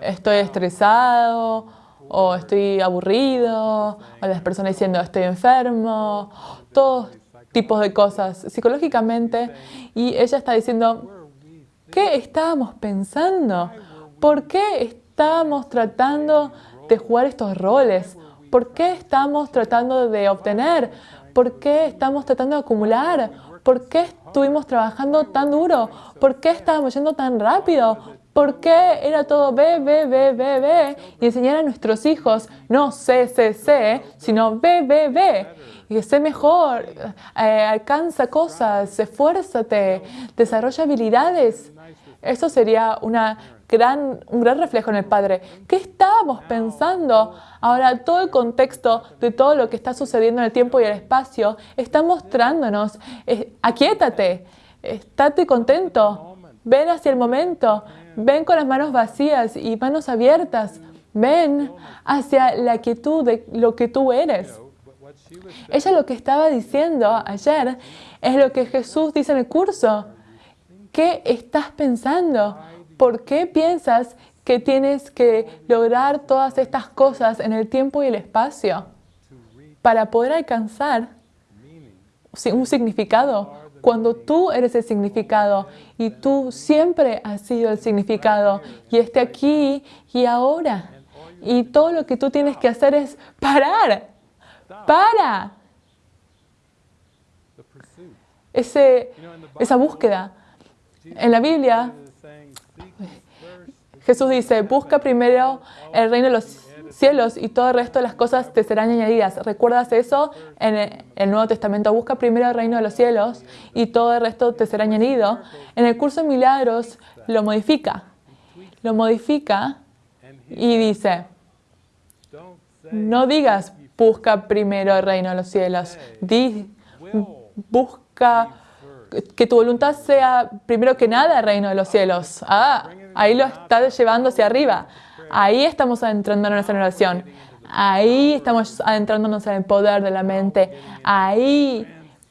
estoy estresado, o estoy aburrido, o las personas diciendo, estoy enfermo, todos tipos de cosas psicológicamente, y ella está diciendo, ¿qué estábamos pensando? ¿Por qué estábamos tratando de jugar estos roles? ¿Por qué estamos tratando de obtener? ¿Por qué estamos tratando de acumular? ¿Por qué estuvimos trabajando tan duro? ¿Por qué estábamos yendo tan rápido? ¿Por qué era todo B, B, B, B, B? Y enseñar a nuestros hijos no C, C, C, sino B, B, B. Y sé mejor, eh, alcanza cosas, esfuérzate, desarrolla habilidades. Eso sería una un gran reflejo en el Padre. ¿Qué estábamos pensando? Ahora, todo el contexto de todo lo que está sucediendo en el tiempo y el espacio está mostrándonos, eh, aquíétate, estate contento, ven hacia el momento, ven con las manos vacías y manos abiertas, ven hacia la quietud de lo que tú eres. Ella lo que estaba diciendo ayer es lo que Jesús dice en el curso. ¿Qué estás pensando? ¿Por qué piensas que tienes que lograr todas estas cosas en el tiempo y el espacio para poder alcanzar un significado? Cuando tú eres el significado y tú siempre has sido el significado y esté aquí y ahora. Y todo lo que tú tienes que hacer es parar. Para. Ese, esa búsqueda. En la Biblia Jesús dice, busca primero el reino de los cielos y todo el resto de las cosas te serán añadidas. ¿Recuerdas eso en el Nuevo Testamento? Busca primero el reino de los cielos y todo el resto te será añadido. En el curso de milagros lo modifica. Lo modifica y dice, no digas busca primero el reino de los cielos. Di, busca que tu voluntad sea primero que nada el reino de los cielos. Ah, ahí lo estás llevando hacia arriba. Ahí estamos adentrándonos en oración. Ahí estamos adentrándonos en el poder de la mente. Ahí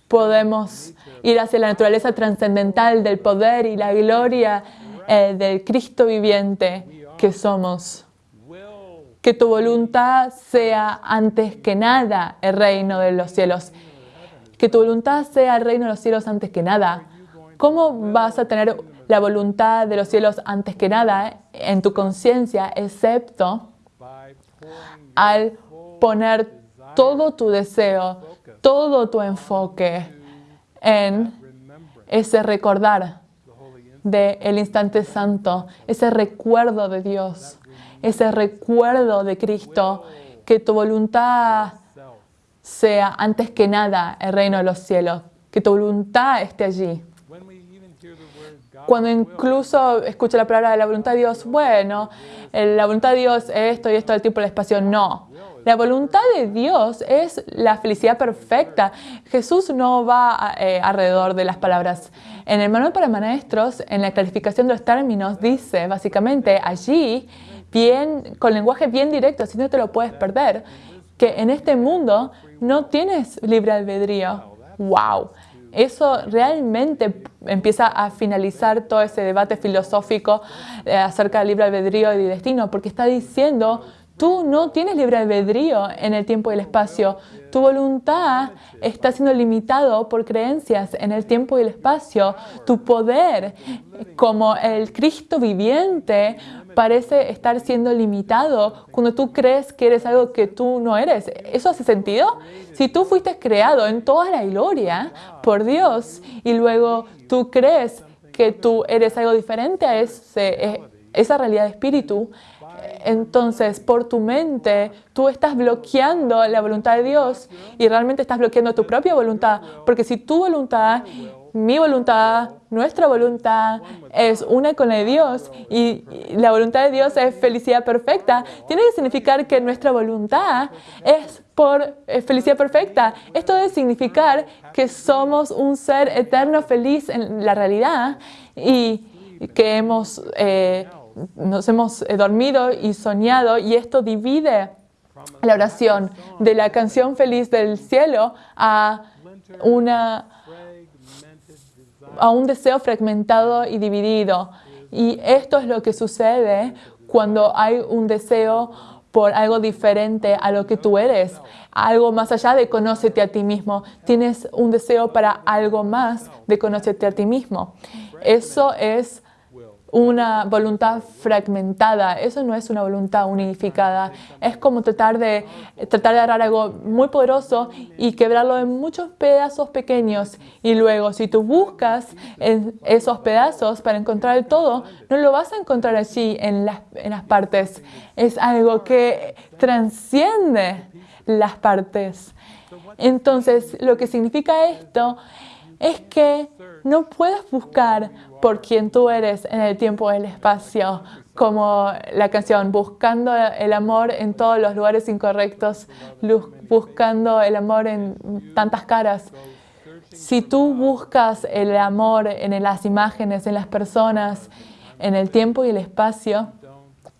podemos ir hacia la naturaleza trascendental del poder y la gloria eh, del Cristo viviente que somos. Que tu voluntad sea antes que nada el reino de los cielos que tu voluntad sea el reino de los cielos antes que nada. ¿Cómo vas a tener la voluntad de los cielos antes que nada en tu conciencia, excepto al poner todo tu deseo, todo tu enfoque en ese recordar del instante santo, ese recuerdo de Dios, ese recuerdo de Cristo, que tu voluntad sea antes que nada el reino de los cielos, que tu voluntad esté allí. Cuando incluso escucho la palabra de la voluntad de Dios, bueno, la voluntad de Dios es esto y esto del tiempo y el espacio, no. La voluntad de Dios es la felicidad perfecta. Jesús no va eh, alrededor de las palabras. En el manual para maestros, en la clarificación de los términos, dice básicamente allí, bien, con lenguaje bien directo, así no te lo puedes perder, que en este mundo no tienes libre albedrío. ¡Wow! Eso realmente empieza a finalizar todo ese debate filosófico eh, acerca del libre albedrío y destino, porque está diciendo, tú no tienes libre albedrío en el tiempo y el espacio. Tu voluntad está siendo limitado por creencias en el tiempo y el espacio. Tu poder como el Cristo viviente parece estar siendo limitado cuando tú crees que eres algo que tú no eres. ¿Eso hace sentido? Si tú fuiste creado en toda la gloria por Dios y luego tú crees que tú eres algo diferente a ese, esa realidad de espíritu, entonces por tu mente tú estás bloqueando la voluntad de Dios y realmente estás bloqueando tu propia voluntad. Porque si tu voluntad mi voluntad, nuestra voluntad es una con la de Dios. Y la voluntad de Dios es felicidad perfecta, tiene que significar que nuestra voluntad es por felicidad perfecta. Esto debe significar que somos un ser eterno feliz en la realidad y que hemos, eh, nos hemos eh, dormido y soñado. Y esto divide la oración de la canción feliz del cielo a una a un deseo fragmentado y dividido. Y esto es lo que sucede cuando hay un deseo por algo diferente a lo que tú eres, algo más allá de conócete a ti mismo. Tienes un deseo para algo más de conócete a ti mismo. Eso es una voluntad fragmentada. Eso no es una voluntad unificada. Es como tratar de, tratar de agarrar algo muy poderoso y quebrarlo en muchos pedazos pequeños. Y luego, si tú buscas en esos pedazos para encontrar el todo, no lo vas a encontrar allí en las, en las partes. Es algo que transciende las partes. Entonces, lo que significa esto es que no puedes buscar por quien tú eres en el tiempo y el espacio, como la canción, buscando el amor en todos los lugares incorrectos, buscando el amor en tantas caras. Si tú buscas el amor en las imágenes, en las personas, en el tiempo y el espacio,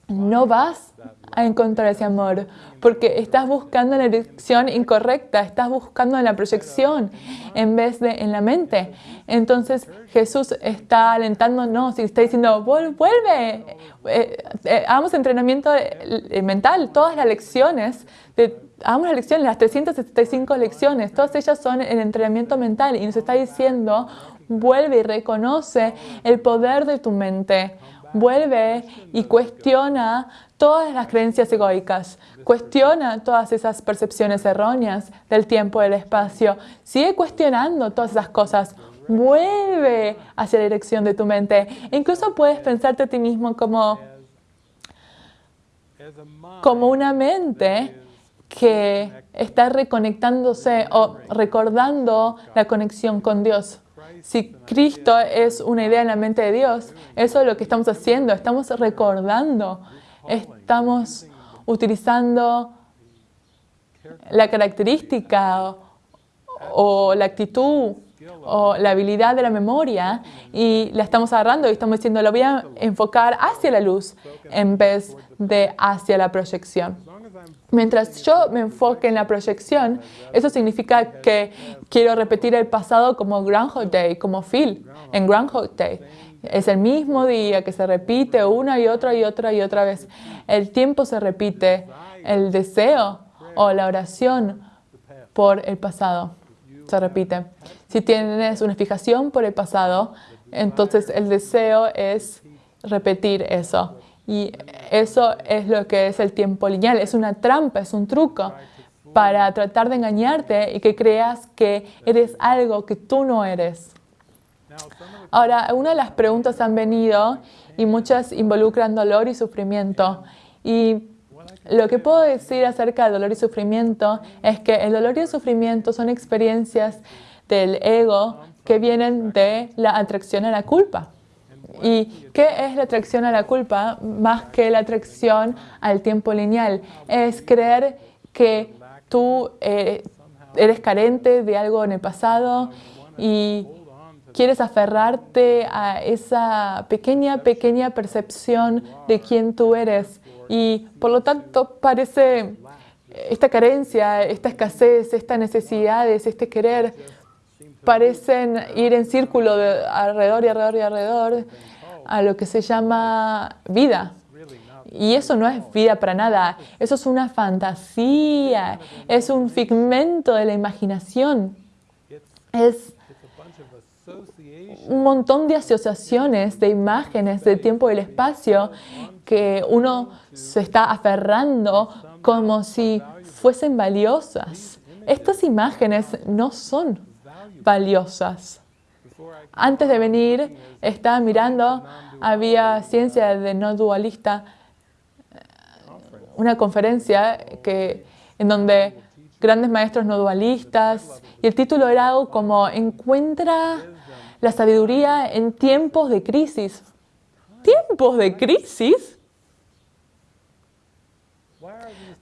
no vas a encontrar ese amor, porque estás buscando la dirección incorrecta, estás buscando la proyección en vez de en la mente. Entonces Jesús está alentándonos y está diciendo, vuelve, eh, eh, hagamos entrenamiento eh, mental, todas las lecciones, hagamos las lecciones, las 375 lecciones, todas ellas son el entrenamiento mental y nos está diciendo, vuelve y reconoce el poder de tu mente vuelve y cuestiona todas las creencias egoicas, cuestiona todas esas percepciones erróneas del tiempo y del espacio, sigue cuestionando todas esas cosas, vuelve hacia la dirección de tu mente. Incluso puedes pensarte a ti mismo como, como una mente que está reconectándose o recordando la conexión con Dios. Si Cristo es una idea en la mente de Dios, eso es lo que estamos haciendo, estamos recordando, estamos utilizando la característica o, la actitud o la habilidad de la memoria y la estamos agarrando y estamos diciendo, lo voy a enfocar hacia la luz en vez de hacia la proyección. Mientras yo me enfoque en la proyección, eso significa que quiero repetir el pasado como Groundhog Day, como Phil en Groundhog Day. Es el mismo día que se repite una y otra y otra y otra vez. El tiempo se repite, el deseo o la oración por el pasado se repite. Si tienes una fijación por el pasado, entonces el deseo es repetir eso. Y eso es lo que es el tiempo lineal. Es una trampa, es un truco para tratar de engañarte y que creas que eres algo que tú no eres. Ahora, una de las preguntas han venido y muchas involucran dolor y sufrimiento. Y lo que puedo decir acerca del dolor y sufrimiento es que el dolor y el sufrimiento son experiencias del ego que vienen de la atracción a la culpa. ¿Y qué es la atracción a la culpa más que la atracción al tiempo lineal? Es creer que tú eh, eres carente de algo en el pasado y quieres aferrarte a esa pequeña, pequeña percepción de quién tú eres. Y por lo tanto parece esta carencia, esta escasez, estas necesidades, este querer, parecen ir en círculo de alrededor y alrededor y alrededor a lo que se llama vida. Y eso no es vida para nada, eso es una fantasía, es un figmento de la imaginación, es un montón de asociaciones, de imágenes del tiempo y el espacio que uno se está aferrando como si fuesen valiosas. Estas imágenes no son valiosas. Antes de venir, estaba mirando, había ciencia de no dualista, una conferencia que, en donde grandes maestros no dualistas, y el título era algo como Encuentra la sabiduría en tiempos de crisis. ¿Tiempos de crisis?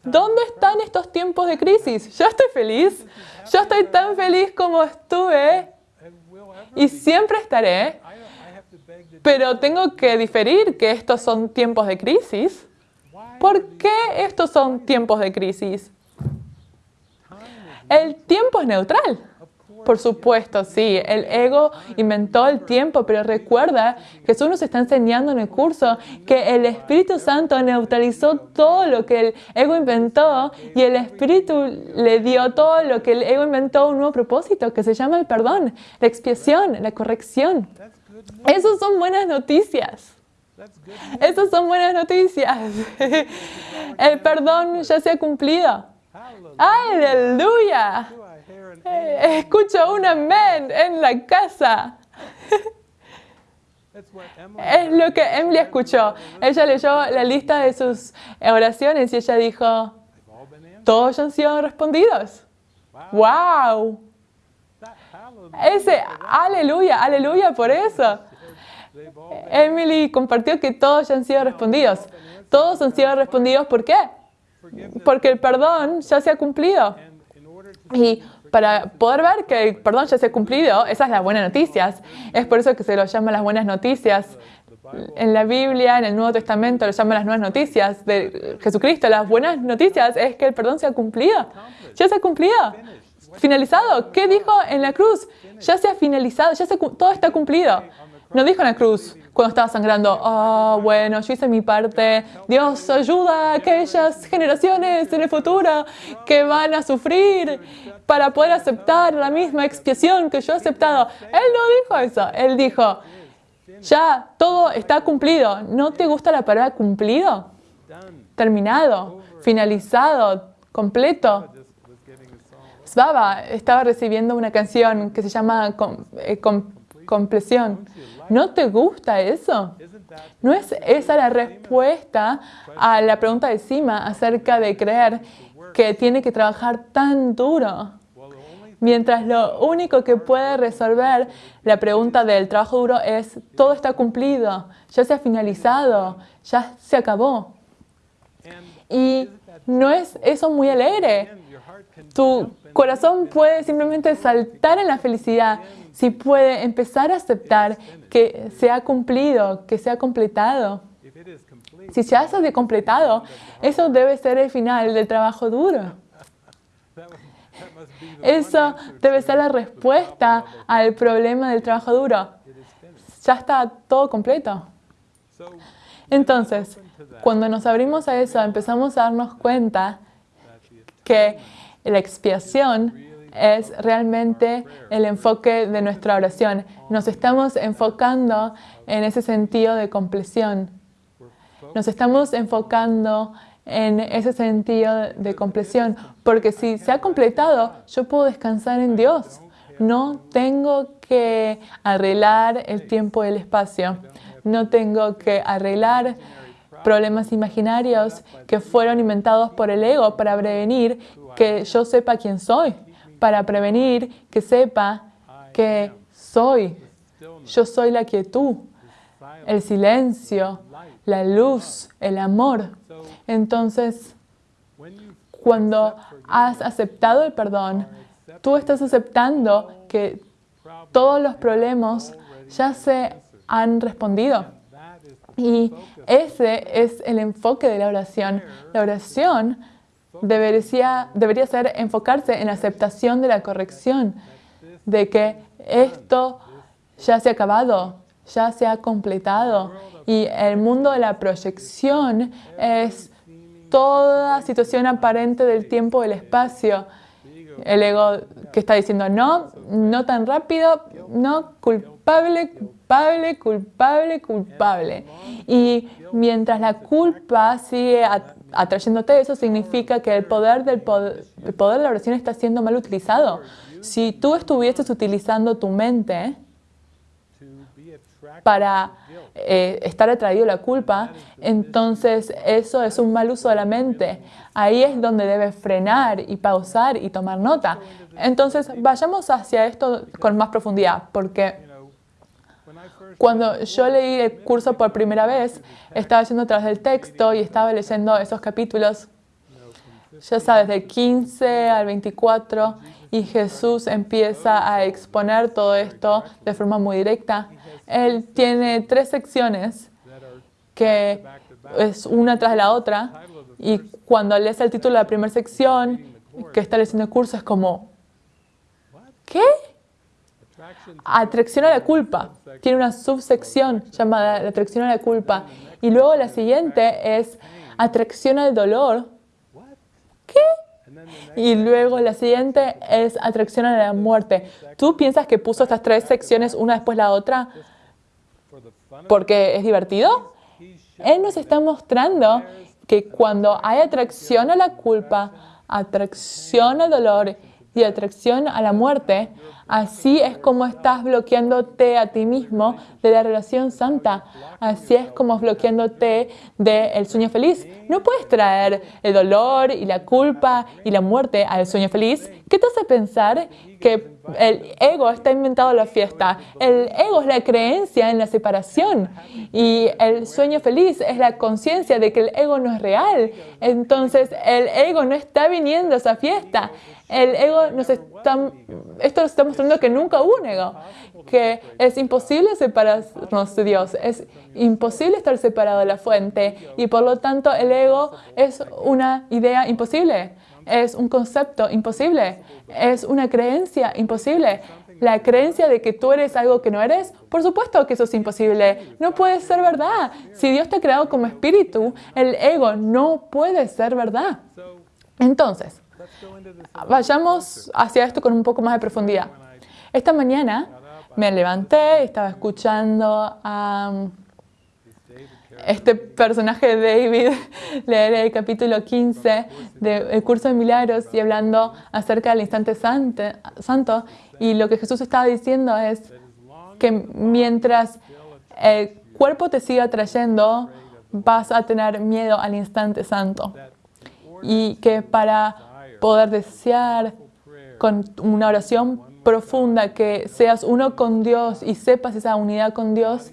¿Dónde están estos tiempos de crisis? Yo estoy feliz. Yo estoy tan feliz como estuve y siempre estaré. Pero tengo que diferir que estos son tiempos de crisis. ¿Por qué estos son tiempos de crisis? El tiempo es neutral. Por supuesto, sí. El ego inventó el tiempo, pero recuerda, Jesús nos está enseñando en el curso que el Espíritu Santo neutralizó todo lo que el ego inventó y el Espíritu le dio todo lo que el ego inventó un nuevo propósito que se llama el perdón, la expiación, la corrección. Esas son buenas noticias. Esas son buenas noticias. (laughs) El perdón ya se ha cumplido. Aleluya. Eh, escucho un amén en la casa. Es lo que Emily escuchó. Ella leyó la lista de sus oraciones y ella dijo, todos han sido respondidos. ¡Wow! Ese aleluya, aleluya por eso. Emily compartió que todos han sido respondidos. Todos han sido respondidos, ¿por qué? Porque el perdón ya se ha cumplido. Y para poder ver que el perdón ya se ha cumplido, esas son las buenas noticias. Es por eso que se lo llama las buenas noticias. En la Biblia, en el Nuevo Testamento, lo llaman las nuevas noticias de Jesucristo. Las buenas noticias es que el perdón se ha cumplido. Ya se ha cumplido. Finalizado. ¿Qué dijo en la cruz? Ya se ha finalizado, ya se, todo está cumplido. No dijo en la cruz cuando estaba sangrando, oh, bueno, yo hice mi parte, Dios ayuda a aquellas generaciones en el futuro que van a sufrir para poder aceptar la misma expiación que yo he aceptado. Él no dijo eso, él dijo, ya todo está cumplido. ¿No te gusta la palabra cumplido? Terminado, finalizado, completo. Svava estaba recibiendo una canción que se llama eh, Compleción. ¿No te gusta eso? ¿No es esa la respuesta a la pregunta de Sima acerca de creer que tiene que trabajar tan duro? Mientras lo único que puede resolver la pregunta del trabajo duro es todo está cumplido, ya se ha finalizado, ya se acabó. Y no es eso muy alegre. Tu corazón puede simplemente saltar en la felicidad si puede empezar a aceptar que se ha cumplido, que se ha completado. Si ya se ha completado, eso debe ser el final del trabajo duro. (laughs) Eso debe ser la respuesta al problema del trabajo duro. Ya está todo completo. Entonces, cuando nos abrimos a eso, empezamos a darnos cuenta que la expiación es realmente el enfoque de nuestra oración. Nos estamos enfocando en ese sentido de compleción. Nos estamos enfocando en ese sentido de compleción, porque si se ha completado, yo puedo descansar en Dios. No tengo que arreglar el tiempo y el espacio. No tengo que arreglar problemas imaginarios que fueron inventados por el ego para prevenir que yo sepa quién soy para prevenir que sepa que soy. Yo soy la quietud, el silencio, la luz, el amor. Entonces, cuando has aceptado el perdón, tú estás aceptando que todos los problemas ya se han respondido. Y ese es el enfoque de la oración. La oración debería, debería ser enfocarse en la aceptación de la corrección, de que esto ya se ha acabado, ya se ha completado. Y el mundo de la proyección es toda situación aparente del tiempo y del espacio. El ego que está diciendo no, no tan rápido, no, culpable, culpable, culpable, culpable. Y mientras la culpa sigue atrayéndote, eso significa que el poder, del poder, el poder de la oración está siendo mal utilizado. Si tú estuvieses utilizando tu mente para eh, estar atraído a la culpa, entonces eso es un mal uso de la mente. Ahí es donde debes frenar y pausar y tomar nota. Entonces vayamos hacia esto con más profundidad, porque cuando yo leí el curso por primera vez, estaba yendo atrás del texto y estaba leyendo esos capítulos, ya sabes, del 15 al 24, y Jesús empieza a exponer todo esto de forma muy directa. Él tiene tres secciones que es una tras la otra, y cuando lees el título de la primera sección, que está leyendo el curso, es como, ¿qué? Atracción a la culpa. Tiene una subsección llamada la atracción a la culpa. Y luego la siguiente es atracción al dolor. ¿Qué? Y luego la siguiente es atracción a la muerte. ¿Tú piensas que puso estas tres secciones una después de la otra porque es divertido? Él nos está mostrando que cuando hay atracción a la culpa, atracción al dolor y atracción a la muerte, así es como estás bloqueándote a ti mismo de la relación santa. Así es como bloqueándote del sueño feliz. No puedes traer el dolor y la culpa y la muerte al sueño feliz. ¿Qué te hace pensar que el ego está inventado la fiesta? El ego es la creencia en la separación y el sueño feliz es la conciencia de que el ego no es real. Entonces el ego no está viniendo a esa fiesta. El ego nos está, esto nos está mostrando que nunca hubo un ego, que es imposible separarnos de Dios, es imposible estar separado de la fuente y por lo tanto el ego es una idea imposible, es un concepto imposible, es una creencia imposible. La creencia de que tú eres algo que no eres, por supuesto que eso es imposible. No puede ser verdad. Si Dios te ha creado como espíritu, el ego no puede ser verdad. Entonces, Vayamos hacia esto con un poco más de profundidad. Esta mañana me levanté, estaba escuchando a um, este personaje de David (laughs) leer el capítulo 15 del curso de milagros y hablando acerca del instante santo. Y lo que Jesús estaba diciendo es que mientras el cuerpo te siga trayendo, vas a tener miedo al instante santo. Y que para poder desear con una oración profunda que seas uno con Dios y sepas esa unidad con Dios,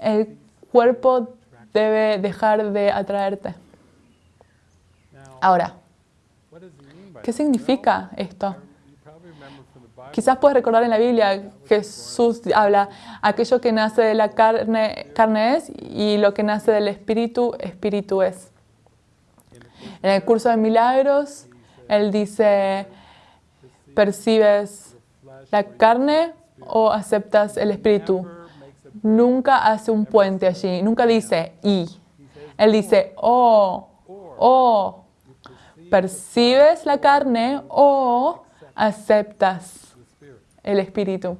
el cuerpo debe dejar de atraerte. Ahora, ¿qué significa esto? Quizás puedes recordar en la Biblia, Jesús habla, aquello que nace de la carne, carne es, y lo que nace del espíritu, espíritu es. En el curso de milagros, él dice, ¿percibes la carne o aceptas el espíritu? Nunca hace un puente allí, nunca dice y. Él dice, oh, oh, ¿percibes la carne o aceptas el espíritu?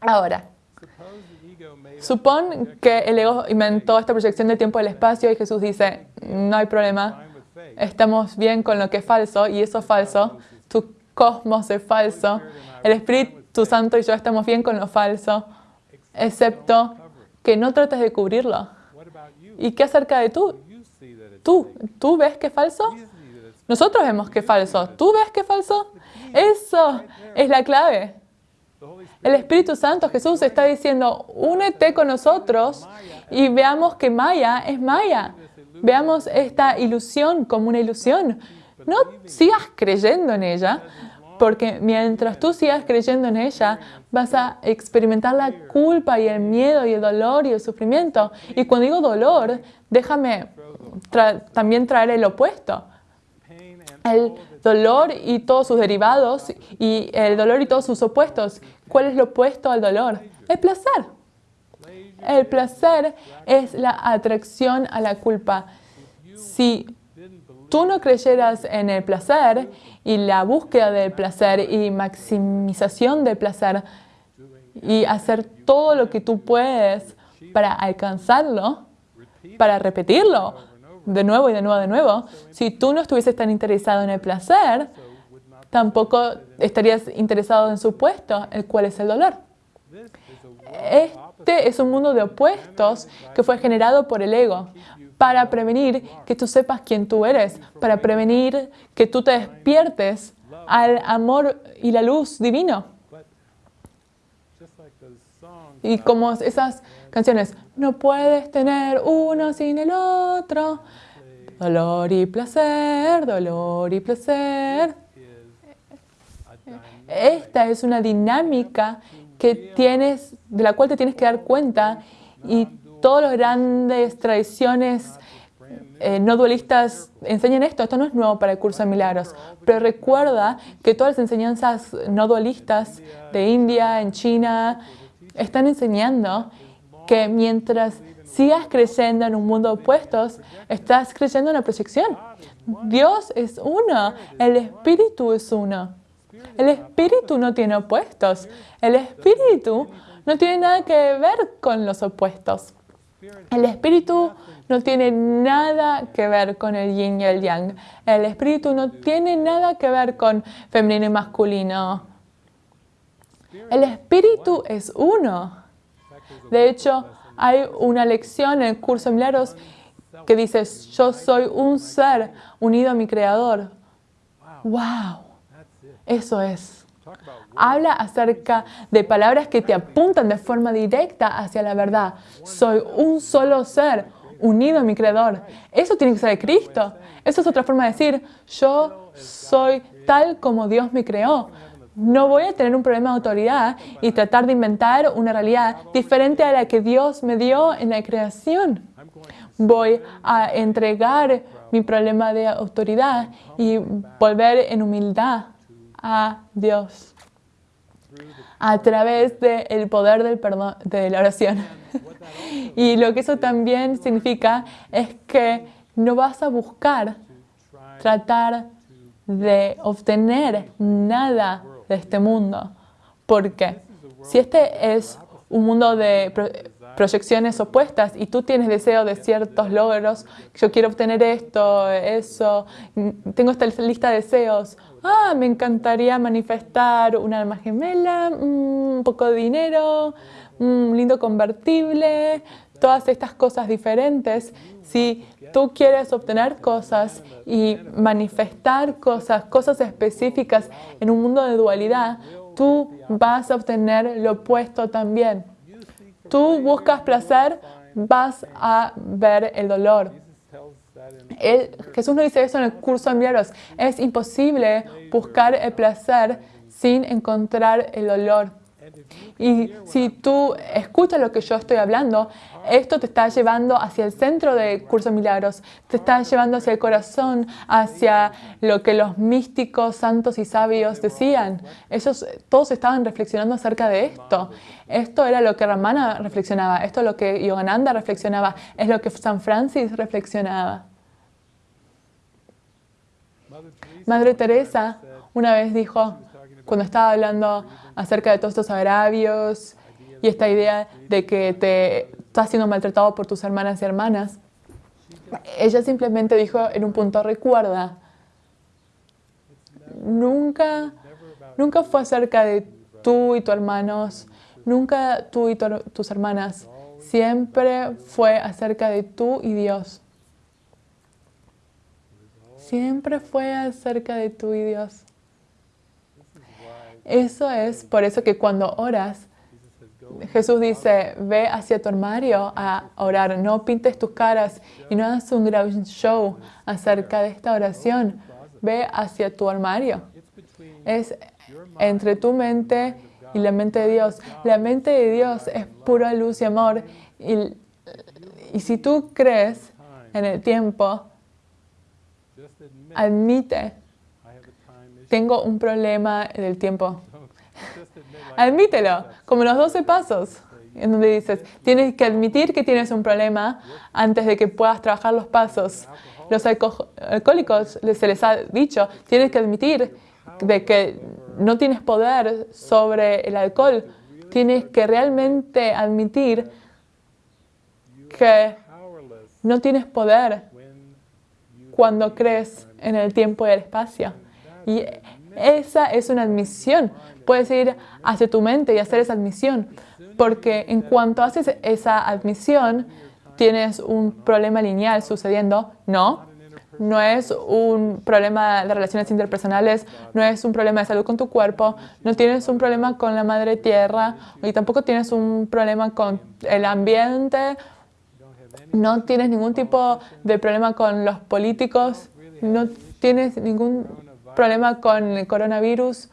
Ahora, supón que el ego inventó esta proyección del tiempo y del espacio y Jesús dice, no hay problema, estamos bien con lo que es falso y eso es falso, tu cosmos es falso, el Espíritu Santo y yo estamos bien con lo falso, excepto que no trates de cubrirlo. ¿Y qué acerca de tú? ¿Tú? ¿Tú ves que es falso? Nosotros vemos que es falso. ¿Tú ves que es falso? Eso es la clave. El Espíritu Santo, Jesús, está diciendo, únete con nosotros y veamos que Maya es Maya. Veamos esta ilusión como una ilusión. No sigas creyendo en ella, porque mientras tú sigas creyendo en ella, vas a experimentar la culpa y el miedo y el dolor y el sufrimiento. Y cuando digo dolor, déjame también traer el opuesto. el dolor y todos sus derivados y el dolor y todos sus opuestos. ¿Cuál es lo opuesto al dolor? El placer. El placer es la atracción a la culpa. Si tú no creyeras en el placer y la búsqueda del placer y maximización del placer y hacer todo lo que tú puedes para alcanzarlo, para repetirlo de nuevo y de nuevo de nuevo, si tú no estuvieses tan interesado en el placer, tampoco estarías interesado en su puesto, el cual es el dolor. Este es un mundo de opuestos que fue generado por el ego para prevenir que tú sepas quién tú eres, para prevenir que tú te despiertes al amor y la luz divino. Y como esas canciones, no puedes tener uno sin el otro, dolor y placer, dolor y placer. Esta es una dinámica que tienes, de la cual te tienes que dar cuenta y todas las grandes tradiciones eh, no dualistas enseñan esto. Esto no es nuevo para el curso de milagros, pero recuerda que todas las enseñanzas no dualistas de India, en China, están enseñando que mientras sigas creyendo en un mundo de opuestos, estás creyendo en la proyección. Dios es uno, el Espíritu es uno. El Espíritu no tiene opuestos. El Espíritu no tiene nada que ver con los opuestos. El Espíritu no tiene nada que ver con el yin y el yang. El Espíritu no tiene nada que ver con femenino y masculino. El Espíritu es uno. De hecho, hay una lección en el curso de milagros que dice, yo soy un ser unido a mi Creador. ¡Wow! Eso es. Habla acerca de palabras que te apuntan de forma directa hacia la verdad. Soy un solo ser unido a mi Creador. Eso tiene que ser de Cristo. Eso es otra forma de decir, yo soy tal como Dios me creó. No voy a tener un problema de autoridad y tratar de inventar una realidad diferente a la que Dios me dio en la creación. Voy a entregar mi problema de autoridad y volver en humildad a Dios a través del poder del perdón, de la oración. y lo que eso también significa es que no vas a buscar tratar de obtener nada de este mundo. Porque si este es un mundo de proyecciones opuestas y tú tienes deseo de ciertos logros, yo quiero obtener esto, eso, tengo esta lista de deseos, ah, me encantaría manifestar una alma gemela, mm, un poco de dinero, un lindo convertible, todas estas cosas diferentes. Si tú quieres obtener cosas y manifestar cosas, cosas específicas en un mundo de dualidad, tú vas a obtener lo opuesto también. Tú buscas placer, vas a ver el dolor. Jesús nos dice eso en el curso de milagros. Es imposible buscar el placer sin encontrar el dolor. Y si tú escuchas lo que yo estoy hablando, esto te está llevando hacia el centro del curso de milagros, te está llevando hacia el corazón, hacia lo que los místicos, santos y sabios decían. Ellos todos estaban reflexionando acerca de esto. Esto era lo que Ramana reflexionaba, esto es lo que Yogananda reflexionaba, es lo que San Francis reflexionaba. Madre Teresa una vez dijo, cuando estaba hablando acerca de todos estos agravios y esta idea de que te estás siendo maltratado por tus hermanas y hermanas, ella simplemente dijo en un punto, recuerda, nunca, nunca fue acerca de tú y tus hermanos, nunca tú y tus hermanas, siempre fue acerca de tú y Dios. Siempre fue acerca de tú y Dios. Eso es por eso que cuando oras, Jesús dice, ve hacia tu armario a orar, no pintes tus caras y no hagas un gran show acerca de esta oración. Ve hacia tu armario. Es entre tu mente y la mente de Dios. La mente de Dios es pura luz y amor. Y, y si tú crees en el tiempo, admite. Tengo un problema del tiempo. (laughs) Admítelo, como los 12 pasos, en donde dices, tienes que admitir que tienes un problema antes de que puedas trabajar los pasos. Los alcohólicos se les ha dicho, tienes que admitir de que no tienes poder sobre el alcohol. Tienes que realmente admitir que no tienes poder cuando crees en el tiempo y el espacio. Y esa es una admisión. Puedes ir hacia tu mente y hacer esa admisión. Porque en cuanto haces esa admisión, tienes un problema lineal sucediendo. No, no es un problema de relaciones interpersonales, no es un problema de salud con tu cuerpo, no tienes un problema con la madre tierra y tampoco tienes un problema con el ambiente, no tienes ningún tipo de problema con los políticos, no tienes ningún problema con el coronavirus.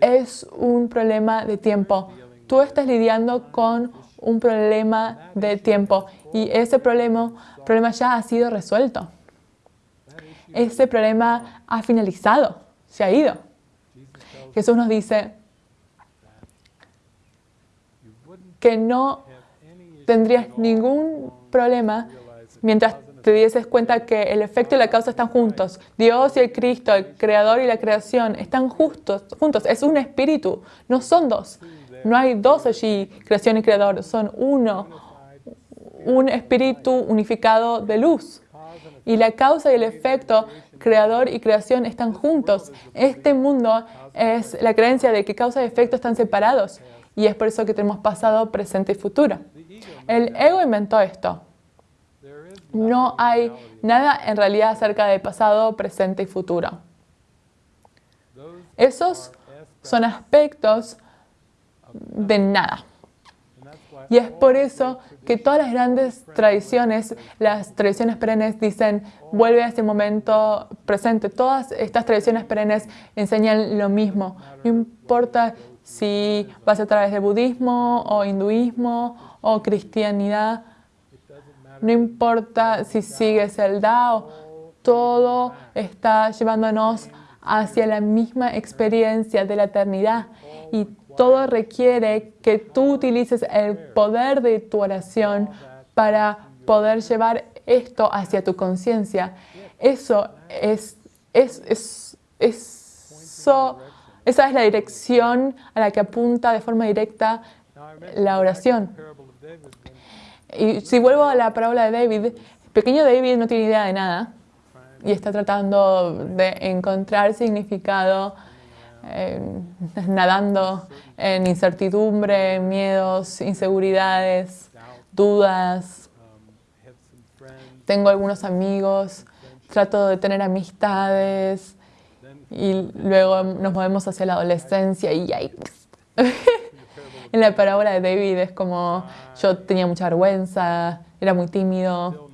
Es un problema de tiempo. Tú estás lidiando con un problema de tiempo y ese problema, problema ya ha sido resuelto. Ese problema ha finalizado, se ha ido. Jesús nos dice que no tendrías ningún problema mientras te dieses cuenta que el efecto y la causa están juntos. Dios y el Cristo, el Creador y la creación, están justos, juntos. Es un espíritu, no son dos. No hay dos allí, creación y creador, son uno, un espíritu unificado de luz. Y la causa y el efecto, creador y creación, están juntos. Este mundo es la creencia de que causa y efecto están separados. Y es por eso que tenemos pasado, presente y futuro. El ego inventó esto. No hay nada en realidad acerca de pasado, presente y futuro. Esos son aspectos de nada. Y es por eso que todas las grandes tradiciones, las tradiciones perennes dicen, vuelve a ese momento presente. Todas estas tradiciones perennes enseñan lo mismo. No importa si vas a través de budismo o hinduismo o cristianidad, no importa si sigues el Dao, todo está llevándonos hacia la misma experiencia de la eternidad y todo requiere que tú utilices el poder de tu oración para poder llevar esto hacia tu conciencia. Eso es, es, es, eso, esa es la dirección a la que apunta de forma directa la oración. Y si vuelvo a la parábola de David, pequeño David no tiene idea de nada y está tratando de encontrar significado nadando en incertidumbre, miedos, inseguridades, dudas. Tengo algunos amigos, trato de tener amistades y luego nos movemos hacia la adolescencia y yikes. En la parábola de David es como yo tenía mucha vergüenza, era muy tímido,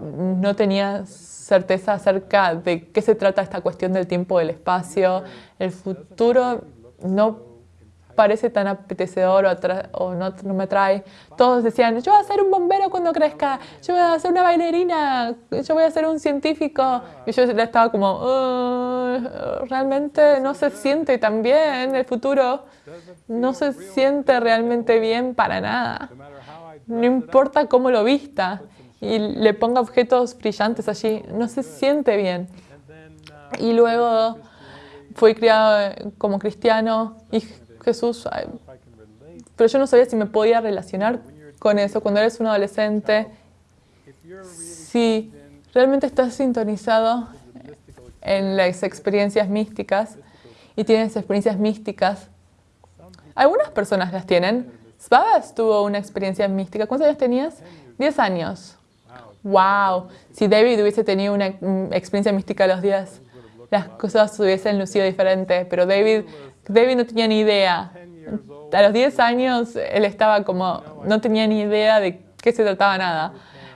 no tenía certeza acerca de qué se trata esta cuestión del tiempo, del espacio. El futuro no parece tan apetecedor o, no, me atrae. Todos decían, yo voy a ser un bombero cuando crezca, yo voy a ser una bailarina, yo voy a ser un científico. Y yo estaba como, realmente no se siente tan bien el futuro, no se siente realmente bien para nada. No importa cómo lo vista y le ponga objetos brillantes allí, no se siente bien. Y luego fui criado como cristiano y Jesús, pero yo no sabía si me podía relacionar con eso cuando eres un adolescente. Si realmente estás sintonizado en las experiencias místicas y tienes experiencias místicas, algunas personas las tienen. Svabas tuvo una experiencia mística. ¿Cuántos años tenías? Diez años wow, si David hubiese tenido una experiencia mística a los días, las cosas hubiesen lucido diferente, pero David, David no tenía ni idea. A los 10 años él estaba como, no tenía ni idea de qué se trataba nada.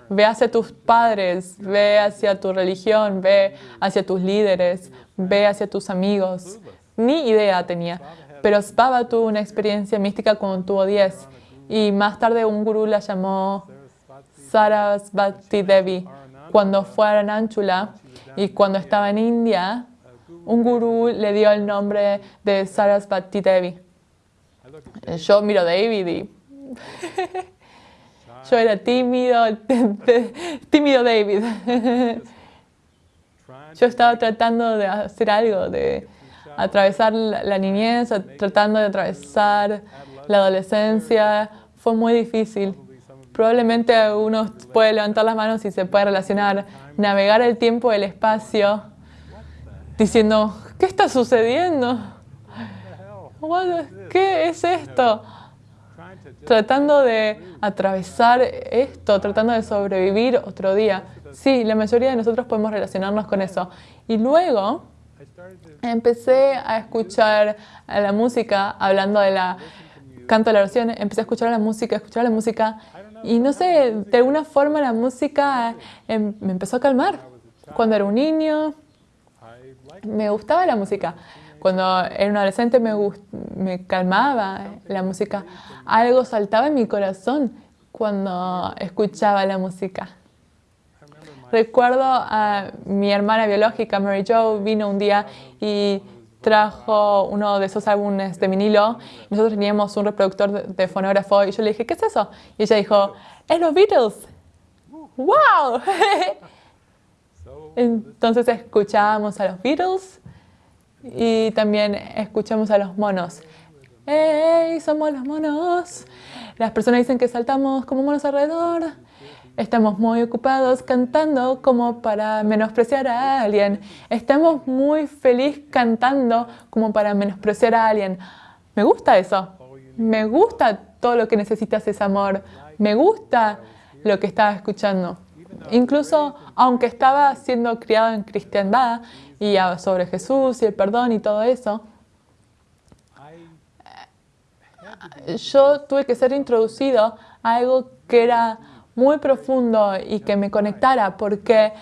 Ve hacia tus padres, ve hacia tu religión, ve hacia tus líderes, ve hacia tus amigos. Ni idea tenía. Pero Spava tuvo una experiencia mística cuando tuvo 10 y más tarde un gurú la llamó Sarasvati Devi, cuando fue a Arananchula, Y cuando estaba en India, un gurú le dio el nombre de Sarasvati Devi. Yo miro David y (laughs) yo era tímido, (laughs) tímido David. (laughs) Yo estaba tratando de hacer algo, de atravesar la niñez, tratando de atravesar la adolescencia. Fue muy difícil. Probablemente uno puede levantar las manos y se puede relacionar, navegar el tiempo el espacio, diciendo, ¿qué está sucediendo? ¿Qué es esto? Tratando de atravesar esto, tratando de sobrevivir otro día. Sí, la mayoría de nosotros podemos relacionarnos con eso. Y luego empecé a escuchar la música, hablando de la canto de la oración, empecé a escuchar la música, escuchar la música, y no sé, de alguna forma la música em, me empezó a calmar. Cuando era un niño, me gustaba la música. Cuando era un adolescente me, me calmaba la música. Algo saltaba en mi corazón cuando escuchaba la música. Recuerdo a mi hermana biológica, Mary Jo, vino un día y trajo uno de esos álbumes de vinilo. Nosotros teníamos un reproductor de, fonógrafo y yo le dije, ¿qué es eso? Y ella dijo, es los Beatles. ¡Wow! (laughs) Entonces escuchábamos a los Beatles y también escuchamos a los monos. ¡Hey! Somos los monos. Las personas dicen que saltamos como monos alrededor. Estamos muy ocupados cantando como para menospreciar a alguien. Estamos muy feliz cantando como para menospreciar a alguien. Me gusta eso. Me gusta todo lo que necesitas ese amor. Me gusta lo que estaba escuchando. Incluso aunque estaba siendo criado en cristiandad y sobre Jesús y el perdón y todo eso, yo tuve que ser introducido a algo que era muy profundo y que me conectara, porque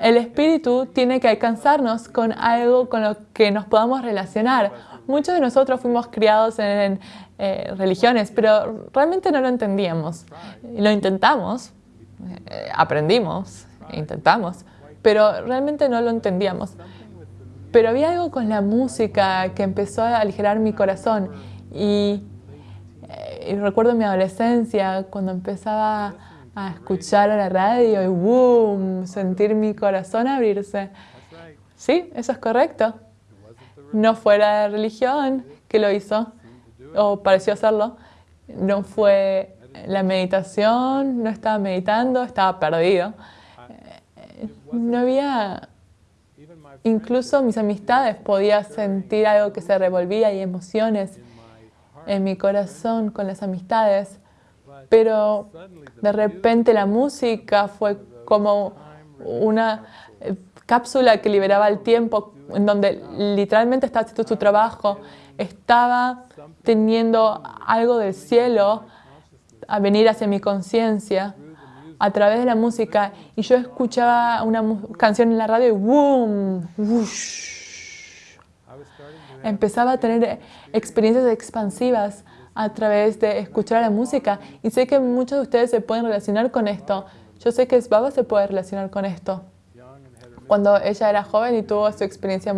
el espíritu tiene que alcanzarnos con algo con lo que nos podamos relacionar. Muchos de nosotros fuimos criados en eh, religiones, pero realmente no lo entendíamos. Lo intentamos, eh, aprendimos, intentamos, pero realmente no lo entendíamos. Pero había algo con la música que empezó a aligerar mi corazón y, y recuerdo mi adolescencia cuando empezaba a escuchar a la radio y boom, sentir mi corazón abrirse. Sí, eso es correcto. No fue la religión que lo hizo, o pareció hacerlo. No fue la meditación, no estaba meditando, estaba perdido. No había... Incluso mis amistades podía sentir algo que se revolvía y emociones en mi corazón con las amistades pero de repente la música fue como una eh, cápsula que liberaba el tiempo, en donde literalmente estaba haciendo su trabajo, estaba teniendo algo del cielo a venir hacia mi conciencia a través de la música y yo escuchaba una canción en la radio y ¡boom! Empezaba a tener experiencias expansivas a través de escuchar la música. Y sé que muchos de ustedes se pueden relacionar con esto. Yo sé que Baba se puede relacionar con esto. Cuando ella era joven y tuvo su experiencia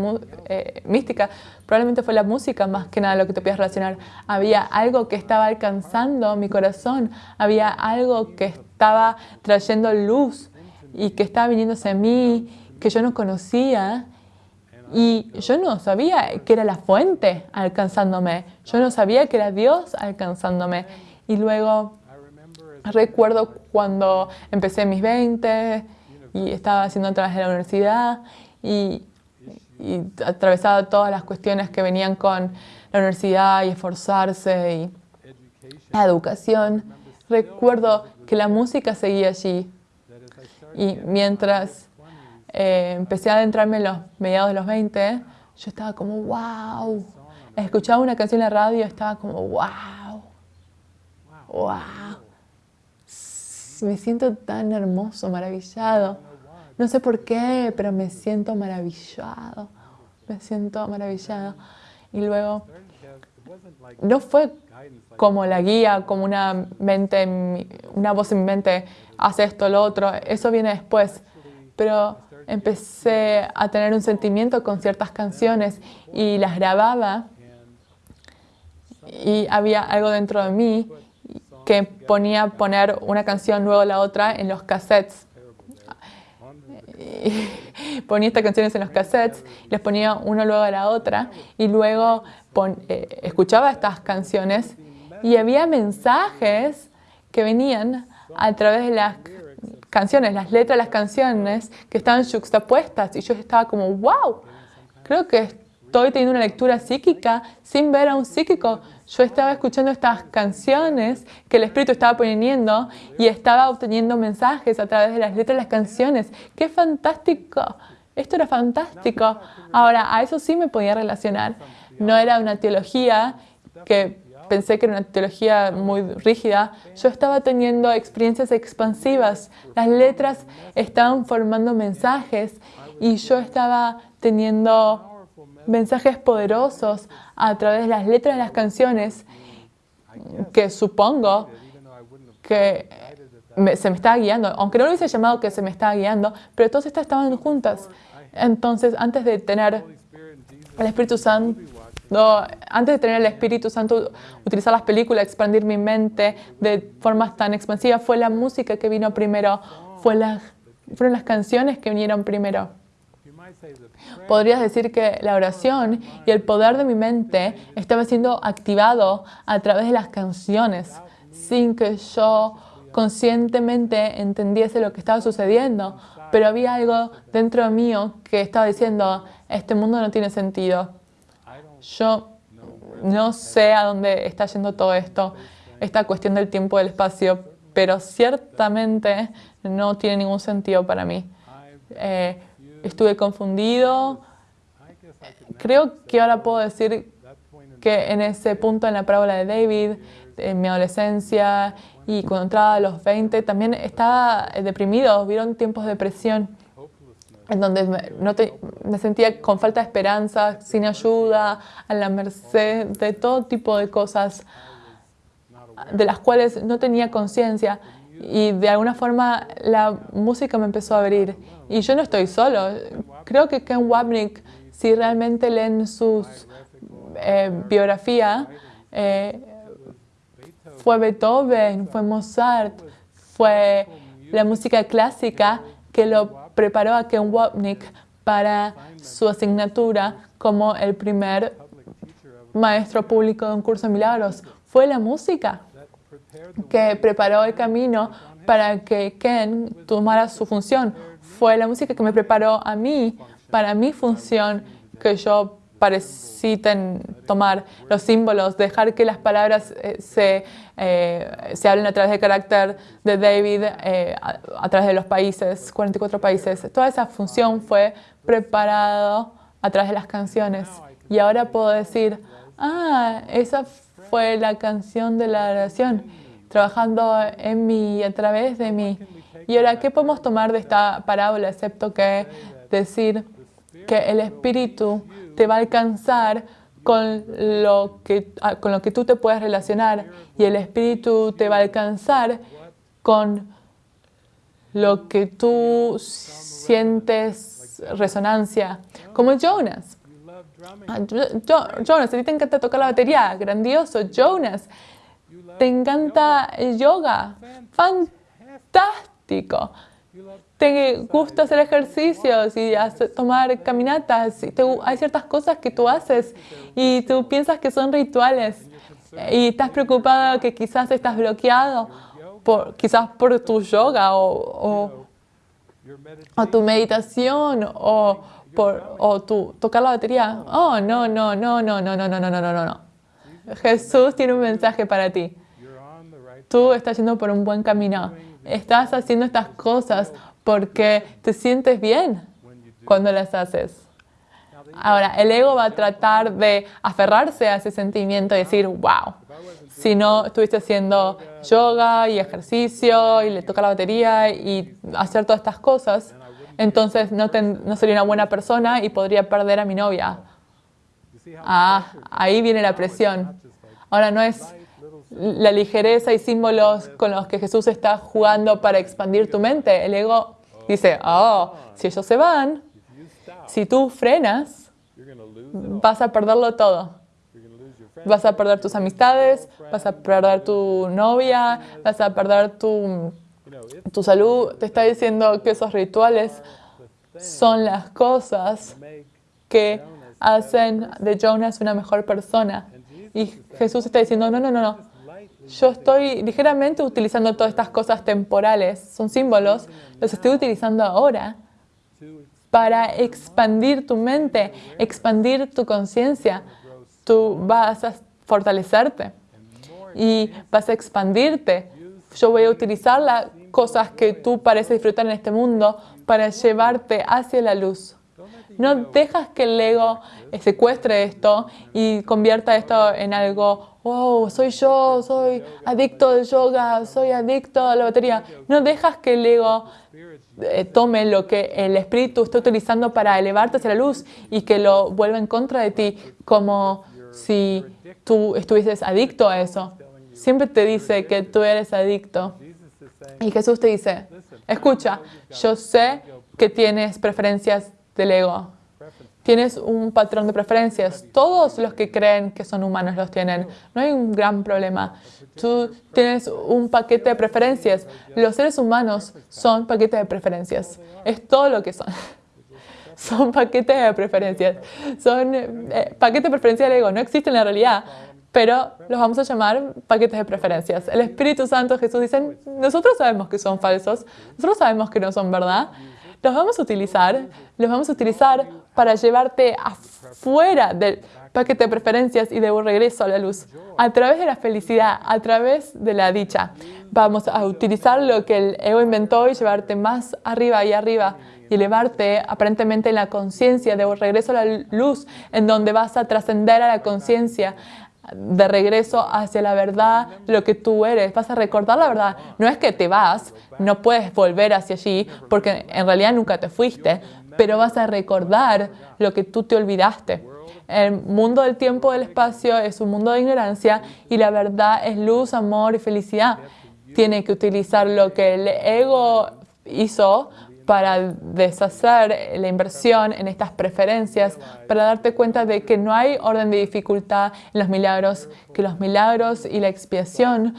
eh, mística, probablemente fue la música más que nada lo que te podías relacionar. Había algo que estaba alcanzando mi corazón, había algo que estaba trayendo luz y que estaba viniendo hacia mí, que yo no conocía y yo no sabía que era la fuente alcanzándome. Yo no sabía que era Dios alcanzándome. Y luego recuerdo cuando empecé mis 20 y estaba haciendo través de la universidad y, y atravesaba todas las cuestiones que venían con la universidad y esforzarse y la educación. Recuerdo que la música seguía allí y mientras eh, empecé a adentrarme en los mediados de los 20, yo estaba como, wow. Escuchaba una canción en la radio estaba como, wow. Wow. Me siento tan hermoso, maravillado. No sé por qué, pero me siento maravillado. Me siento maravillado. Y luego, no fue como la guía, como una mente, una voz en mi mente, hace esto, lo otro. Eso viene después. Pero empecé a tener un sentimiento con ciertas canciones y las grababa y había algo dentro de mí que ponía poner una canción luego la otra en los cassettes. (laughs) ponía estas canciones en los cassettes, les ponía uno luego a la otra y luego eh, escuchaba estas canciones y había mensajes que venían a través de las canciones, las letras de las canciones que estaban juxtapuestas y yo estaba como, wow, creo que estoy teniendo una lectura psíquica sin ver a un psíquico. Yo estaba escuchando estas canciones que el Espíritu estaba poniendo y estaba obteniendo mensajes a través de las letras de las canciones. ¡Qué fantástico! Esto era fantástico. Ahora, a eso sí me podía relacionar. No era una teología que pensé que era una teología muy rígida, yo estaba teniendo experiencias expansivas. Las letras estaban formando mensajes y yo estaba teniendo mensajes poderosos a través de las letras de las canciones que supongo que se me estaba guiando, aunque no lo hubiese llamado que se me estaba guiando, pero todas estas estaban juntas. Entonces, antes de tener el Espíritu Santo, no, antes de tener el Espíritu Santo, utilizar las películas, expandir mi mente de formas tan expansivas, fue la música que vino primero, fue fueron las canciones que vinieron primero. Podrías decir que la oración y el poder de mi mente estaba siendo activado a través de las canciones, sin que yo conscientemente entendiese lo que estaba sucediendo, pero había algo dentro mío que estaba diciendo, este mundo no tiene sentido, yo no sé a dónde está yendo todo esto, esta cuestión del tiempo y del espacio, pero ciertamente no tiene ningún sentido para mí. Eh, estuve confundido. Creo que ahora puedo decir que en ese punto en la parábola de David, en mi adolescencia y cuando entraba a los 20, también estaba deprimido, vieron tiempos de depresión en donde me, sentía con falta de esperanza, sin ayuda, a la merced de todo tipo de cosas de las cuales no tenía conciencia. Y de alguna forma la música me empezó a abrir. Y yo no estoy solo. Creo que Ken Wapnick, si realmente leen su eh, biografía, eh, fue Beethoven, fue Mozart, fue la música clásica que lo preparó a Ken Wapnick para su asignatura como el primer maestro público de un curso de milagros. Fue la música que preparó el camino para que Ken tomara su función. Fue la música que me preparó a mí para mi función que yo parecí tomar los símbolos, dejar que las palabras eh, se, eh, se, hablen a través del carácter de David, eh, a, través de los países, 44 países. Toda esa función fue preparada a través de las canciones. Y ahora puedo decir, ah, esa fue la canción de la oración, trabajando en mí y a través de mí. Y ahora, ¿qué podemos tomar de esta parábola, excepto que decir que el Espíritu te va a alcanzar con lo, que, ah, con lo que tú te puedes relacionar y el Espíritu te va a alcanzar con lo que tú sientes resonancia, como Jonas. Ah, Jonas, a ti te encanta tocar la batería, grandioso. Jonas, te encanta el yoga, fantástico te gusta hacer ejercicios y tomar caminatas, y hay ciertas cosas que tú haces y tú piensas que son rituales y estás preocupado que quizás estás bloqueado, por, quizás por tu yoga o, o, tu meditación o por o tu tocar la batería. Oh, no, no, no, no, no, no, no, no, no, no, no. Jesús tiene un mensaje para ti. Tú estás yendo por un buen camino. Estás haciendo estas cosas porque te sientes bien cuando las haces. Ahora, el ego va a tratar de aferrarse a ese sentimiento y decir, wow, si no estuviste haciendo yoga y ejercicio y le toca la batería y hacer todas estas cosas, entonces no, no sería una buena persona y podría perder a mi novia. Ah, ahí viene la presión. Ahora no es la ligereza y símbolos con los que Jesús está jugando para expandir tu mente. El ego Dice, oh, si ellos se van, si tú frenas, vas a perderlo todo. Vas a perder tus amistades, vas a perder tu novia, vas a perder tu, tu salud. Te está diciendo que esos rituales son las cosas que hacen de Jonas una mejor persona. Y Jesús está diciendo, no, no, no, no. Yo estoy ligeramente utilizando todas estas cosas temporales, son símbolos, los estoy utilizando ahora para expandir tu mente, expandir tu conciencia. Tú vas a fortalecerte y vas a expandirte. Yo voy a utilizar las cosas que tú pareces disfrutar en este mundo para llevarte hacia la luz. No dejas que el ego secuestre esto y convierta esto en algo, oh, soy yo, soy adicto al yoga, soy adicto a la batería. No dejas que el ego eh, tome lo que el espíritu está utilizando para elevarte hacia la luz y que lo vuelva en contra de ti, como si tú estuvieses adicto a eso. Siempre te dice que tú eres adicto. Y Jesús te dice, escucha, yo sé que tienes preferencias del ego. Tienes un patrón de preferencias. Todos los que creen que son humanos los tienen. No hay un gran problema. Tú tienes un paquete de preferencias. Los seres humanos son paquetes de preferencias. Es todo lo que son. (laughs) Son paquetes de preferencias. Son eh, paquetes de preferencias del ego. No existen en la realidad, pero los vamos a llamar paquetes de preferencias. El Espíritu Santo, Jesús dicen, nosotros sabemos que son falsos, nosotros sabemos que no son verdad, los vamos a utilizar, los vamos a utilizar para llevarte afuera del paquete de preferencias y de un regreso a la luz, a través de la felicidad, a través de la dicha. Vamos a utilizar lo que el ego inventó y llevarte más arriba y arriba y elevarte aparentemente en la conciencia de un regreso a la luz, en donde vas a trascender a la conciencia, de regreso hacia la verdad, lo que tú eres. Vas a recordar la verdad. No es que te vas, no puedes volver hacia allí, porque en realidad nunca te fuiste, pero vas a recordar lo que tú te olvidaste. El mundo del tiempo del espacio es un mundo de ignorancia y la verdad es luz, amor y felicidad. Tiene que utilizar lo que el ego hizo para deshacer la inversión en estas preferencias, para darte cuenta de que no hay orden de dificultad en los milagros, que los milagros y la expiación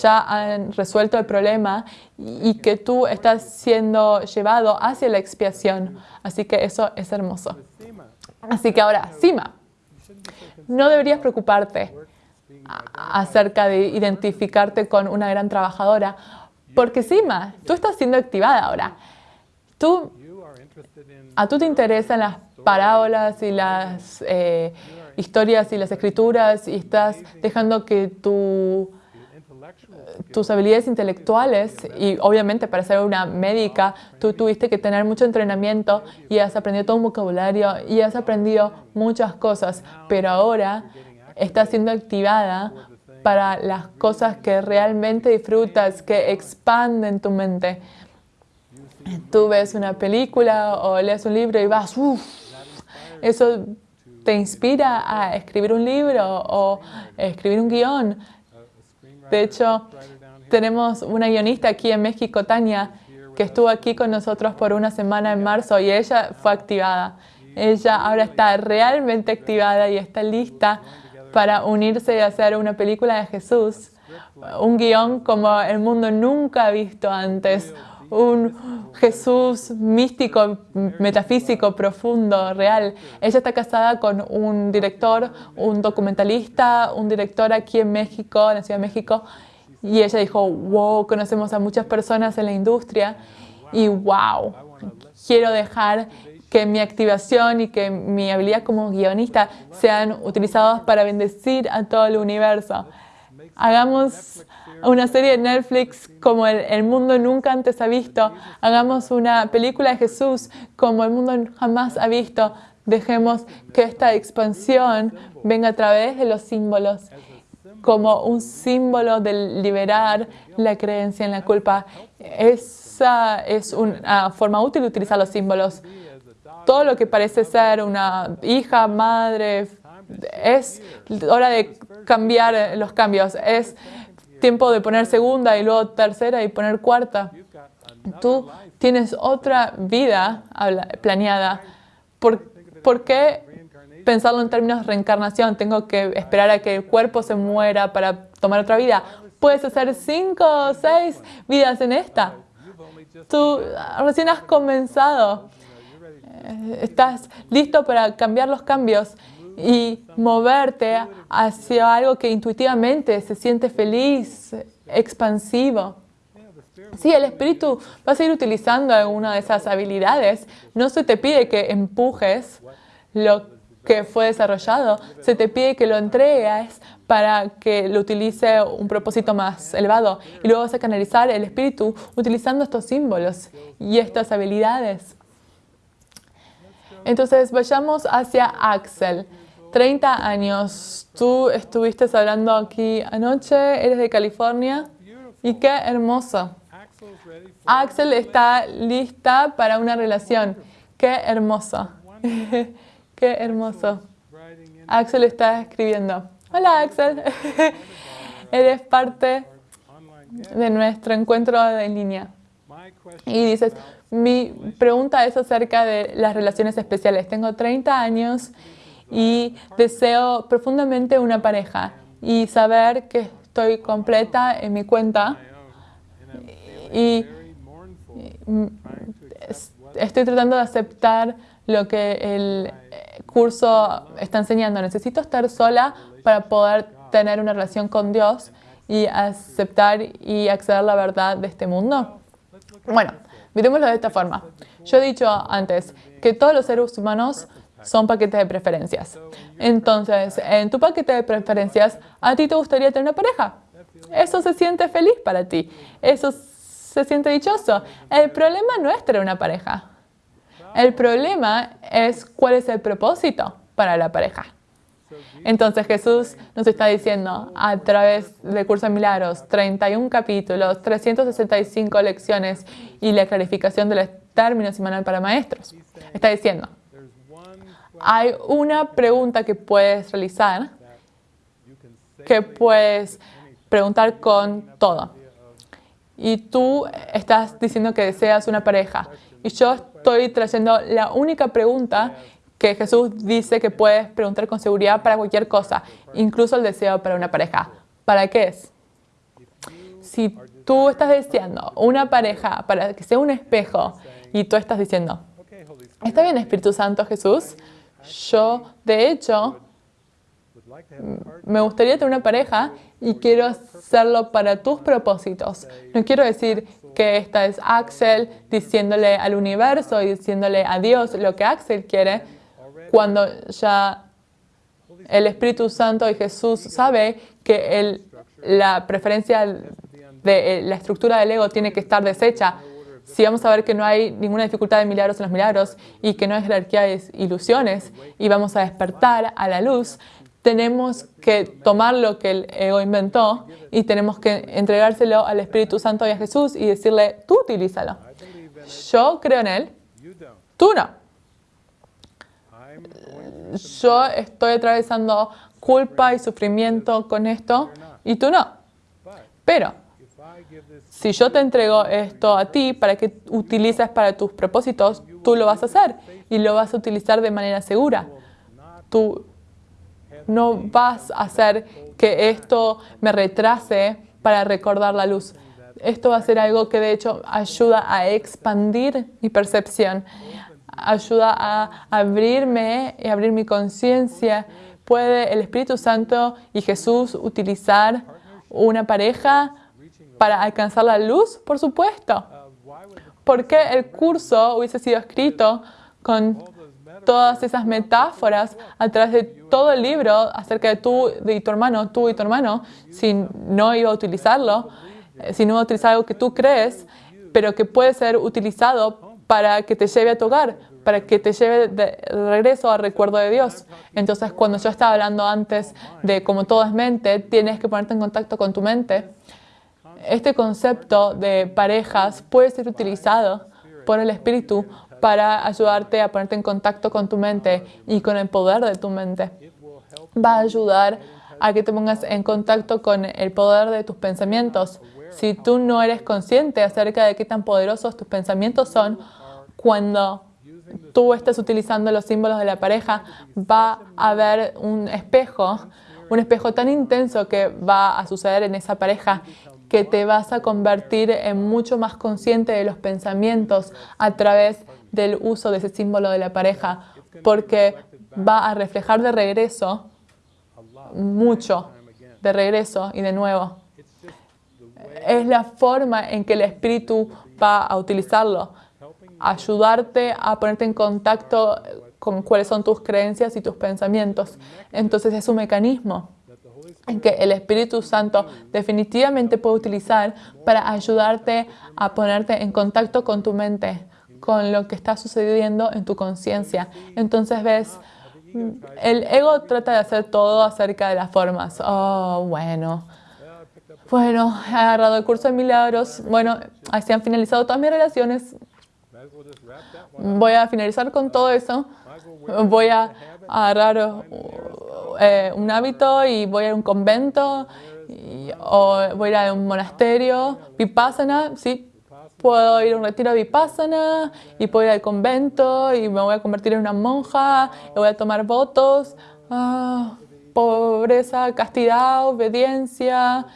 ya han resuelto el problema y que tú estás siendo llevado hacia la expiación. Así que eso es hermoso. Así que ahora, Sima, no deberías preocuparte acerca de identificarte con una gran trabajadora porque Sima, tú estás siendo activada ahora. A tú te interesan las parábolas y las eh, historias y las escrituras y estás dejando que tu, tus habilidades intelectuales y obviamente para ser una médica tú tuviste que tener mucho entrenamiento y has aprendido todo un vocabulario y has aprendido muchas cosas, pero ahora estás siendo activada para las cosas que realmente disfrutas, que expanden tu mente. Tú ves una película o lees un libro y vas, uff, eso te inspira a escribir un libro o escribir un guion. De hecho, tenemos una guionista aquí en México, Tania, que estuvo aquí con nosotros por una semana en marzo y ella fue activada. Ella ahora está realmente activada y está lista para unirse y hacer una película de Jesús, un guion como el mundo nunca ha visto antes, un Jesús místico, metafísico, profundo, real. Ella está casada con un director, un documentalista, un director aquí en México, en la Ciudad de México, y ella dijo, wow, conocemos a muchas personas en la industria y wow, quiero dejar que mi activación y que mi habilidad como guionista sean utilizados para bendecir a todo el universo. Hagamos una serie de Netflix como el, mundo nunca antes ha visto. Hagamos una película de Jesús como el mundo jamás ha visto. Dejemos que esta expansión venga a través de los símbolos como un símbolo de liberar la creencia en la culpa. Esa es una forma útil de utilizar los símbolos todo lo que parece ser una hija, madre, es hora de cambiar los cambios. Es tiempo de poner segunda y luego tercera y poner cuarta. Tú tienes otra vida planeada. ¿Por, ¿Por qué pensarlo en términos de reencarnación? Tengo que esperar a que el cuerpo se muera para tomar otra vida. Puedes hacer cinco o seis vidas en esta. Tú recién has comenzado. Eh, estás listo para cambiar los cambios y moverte hacia algo que intuitivamente se siente feliz, expansivo. Sí, el espíritu va a seguir utilizando alguna de esas habilidades. No se te pide que empujes lo que fue desarrollado, se te pide que lo entregues para que lo utilice un propósito más elevado. Y luego vas a canalizar el espíritu utilizando estos símbolos y estas habilidades. Entonces, vayamos hacia Axel. 30 años. Tú estuviste hablando aquí anoche, eres de California. Y qué hermoso. Axel está lista para una relación. Qué hermoso. (laughs) qué hermoso. Axel está escribiendo. Hola Axel. (laughs) Eres parte de nuestro encuentro en línea. Y dices, mi pregunta es acerca de las relaciones especiales. Tengo 30 años y deseo profundamente una pareja y saber que estoy completa en mi cuenta y estoy tratando de aceptar lo que el curso está enseñando. Necesito estar sola para poder tener una relación con Dios y aceptar y acceder a la verdad de este mundo. Bueno, miremoslo de esta forma. Yo he dicho antes que todos los seres humanos son paquetes de preferencias. Entonces, en tu paquete de preferencias, a ti te gustaría tener una pareja. Eso se siente feliz para ti. Eso se siente dichoso. El problema no es tener una pareja. El problema es cuál es el propósito para la pareja. Entonces Jesús nos está diciendo a través del curso de milagros, 31 capítulos, 365 lecciones y la clarificación de los términos y manual para maestros. Está diciendo, hay una pregunta que puedes realizar, que puedes preguntar con todo. Y tú estás diciendo que deseas una pareja. Y yo estoy trayendo la única pregunta que Jesús dice que puedes preguntar con seguridad para cualquier cosa, incluso el deseo para una pareja. ¿Para qué es? Si tú estás deseando una pareja para que sea un espejo y tú estás diciendo, ¿está bien Espíritu Santo Jesús? Yo, de hecho, me gustaría tener una pareja y quiero hacerlo para tus propósitos. No quiero decir que esta es Axel diciéndole al universo y diciéndole a Dios lo que Axel quiere cuando ya el Espíritu Santo y Jesús sabe que la preferencia de la estructura del ego tiene que estar deshecha si vamos a ver que no hay ninguna dificultad de milagros en los milagros y que no hay jerarquía de ilusiones y vamos a despertar a la luz, tenemos que tomar lo que el ego inventó y tenemos que entregárselo al Espíritu Santo y a Jesús y decirle, tú utilízalo. Yo creo en Él, tú no. Yo estoy atravesando culpa y sufrimiento con esto y tú no. Pero si yo te entrego esto a ti para que utilices para tus propósitos, tú lo vas a hacer y lo vas a utilizar de manera segura. Tú no vas a hacer que esto me retrase para recordar la luz. Esto va a ser algo que de hecho ayuda a expandir mi percepción, ayuda a abrirme y abrir mi conciencia. ¿Puede el Espíritu Santo y Jesús utilizar una pareja para alcanzar la luz, por supuesto. ¿Por qué el curso hubiese sido escrito con todas esas metáforas a través de todo el libro acerca de tú y tu hermano, tú y tu hermano, si no iba a utilizarlo, eh, si no iba a utilizar algo que tú crees, pero que puede ser utilizado para que te lleve a tu hogar, para que te lleve de regreso al recuerdo de Dios. Entonces, cuando yo estaba hablando antes de como todo es mente, tienes que ponerte en contacto con tu mente este concepto de parejas puede ser utilizado por el Espíritu para ayudarte a ponerte en contacto con tu mente y con el poder de tu mente. Va a ayudar a que te pongas en contacto con el poder de tus pensamientos. si tú no eres consciente acerca de qué tan poderosos tus pensamientos son, cuando tú estás utilizando los símbolos de la pareja, va a haber un espejo, un espejo tan intenso que va a suceder en esa pareja que te vas a convertir en mucho más consciente de los pensamientos a través del uso de ese símbolo de la pareja, porque va a reflejar de regreso mucho, de regreso y de nuevo. Es la forma en que el espíritu va a utilizarlo, ayudarte a ponerte en contacto con cuáles son tus creencias y tus pensamientos. Entonces es un mecanismo en que el Espíritu Santo definitivamente puede utilizar para ayudarte a ponerte en contacto con tu mente, con lo que está sucediendo en tu conciencia. Entonces ves, el ego trata de hacer todo acerca de las formas. Oh, bueno. Bueno, he agarrado el curso de milagros. Bueno, así han finalizado todas mis relaciones. Voy a finalizar con todo eso. Voy a agarrar eh, un hábito y voy a un convento o voy a a un monasterio, vipassana, sí, puedo ir a un retiro vipassana y puedo ir al convento y me voy a convertir en una monja. Y voy a tomar votos, ah, pobreza, castidad, obediencia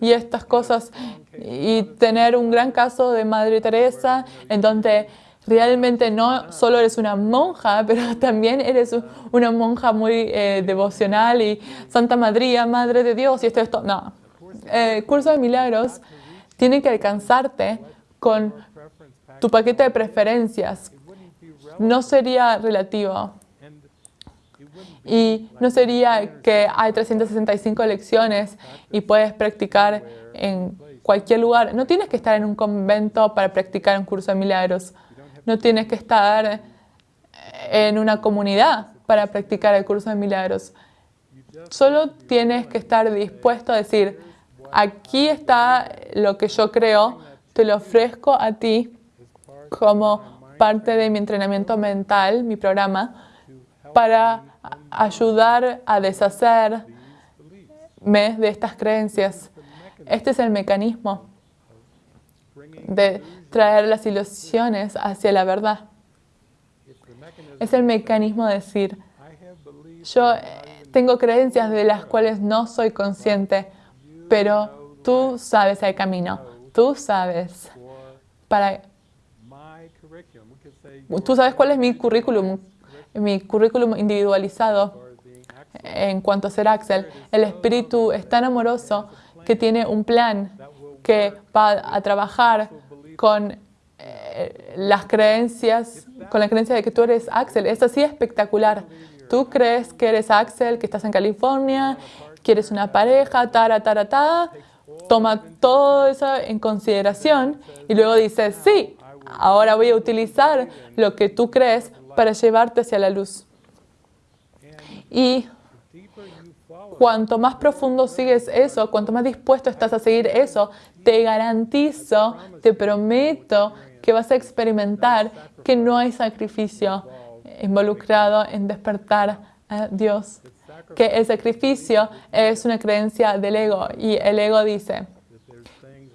y estas cosas. Y tener un gran caso de Madre Teresa en donde realmente no solo eres una monja, (laughs) pero también eres una monja muy eh, devocional y Santa Madría, Madre de Dios y esto, esto. No. El eh, curso de milagros tiene que alcanzarte con tu paquete de preferencias. No sería relativo. Y no sería que hay 365 lecciones y puedes practicar en cualquier lugar. No tienes que estar en un convento para practicar un curso de milagros. No tienes que estar en una comunidad para practicar el curso de milagros. Solo tienes que estar dispuesto a decir, aquí está lo que yo creo, te lo ofrezco a ti como parte de mi entrenamiento mental, mi programa, para ayudar a deshacerme de estas creencias. Este es el mecanismo de traer las ilusiones hacia la verdad. Es el mecanismo de decir, yo tengo creencias de las cuales no soy consciente, pero tú sabes el camino, tú sabes tú sabes cuál es mi currículum, mi currículum individualizado en cuanto a ser Axel. El espíritu es tan amoroso que tiene un plan que va a trabajar con eh, las creencias, con la creencia de que tú eres Axel. Es así espectacular. Tú crees que eres Axel, que estás en California, quieres una pareja, tara, tara, tara. Toma todo eso en consideración y luego dices, sí, ahora voy a utilizar lo que tú crees para llevarte hacia la luz. Y cuanto más profundo sigues eso, cuanto más dispuesto estás a seguir eso, te garantizo, te prometo que vas a experimentar que no hay sacrificio involucrado en despertar a Dios. Que el sacrificio es una creencia del ego y el ego dice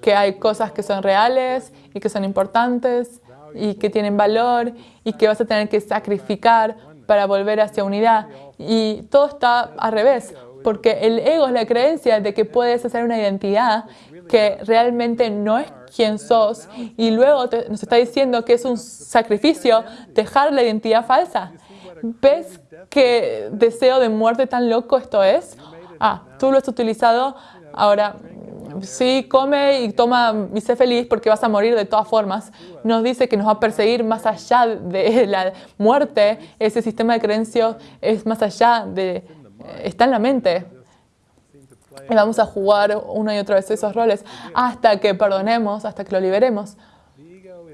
que hay cosas que son reales y que son importantes y que tienen valor y que vas a tener que sacrificar para volver hacia unidad. Y todo está al revés, porque el ego es la creencia de que puedes hacer una identidad que realmente no es quien sos y luego nos está diciendo que es un sacrificio dejar la identidad falsa. ¿Ves qué deseo de muerte tan loco esto es? Ah, tú lo has utilizado, ahora sí, come y toma y sé feliz porque vas a morir de todas formas. Nos dice que nos va a perseguir más allá de (laughs) la muerte. Ese sistema de creencias es más allá de... está en la mente. Y vamos a jugar una y otra vez esos roles hasta que perdonemos, hasta que lo liberemos.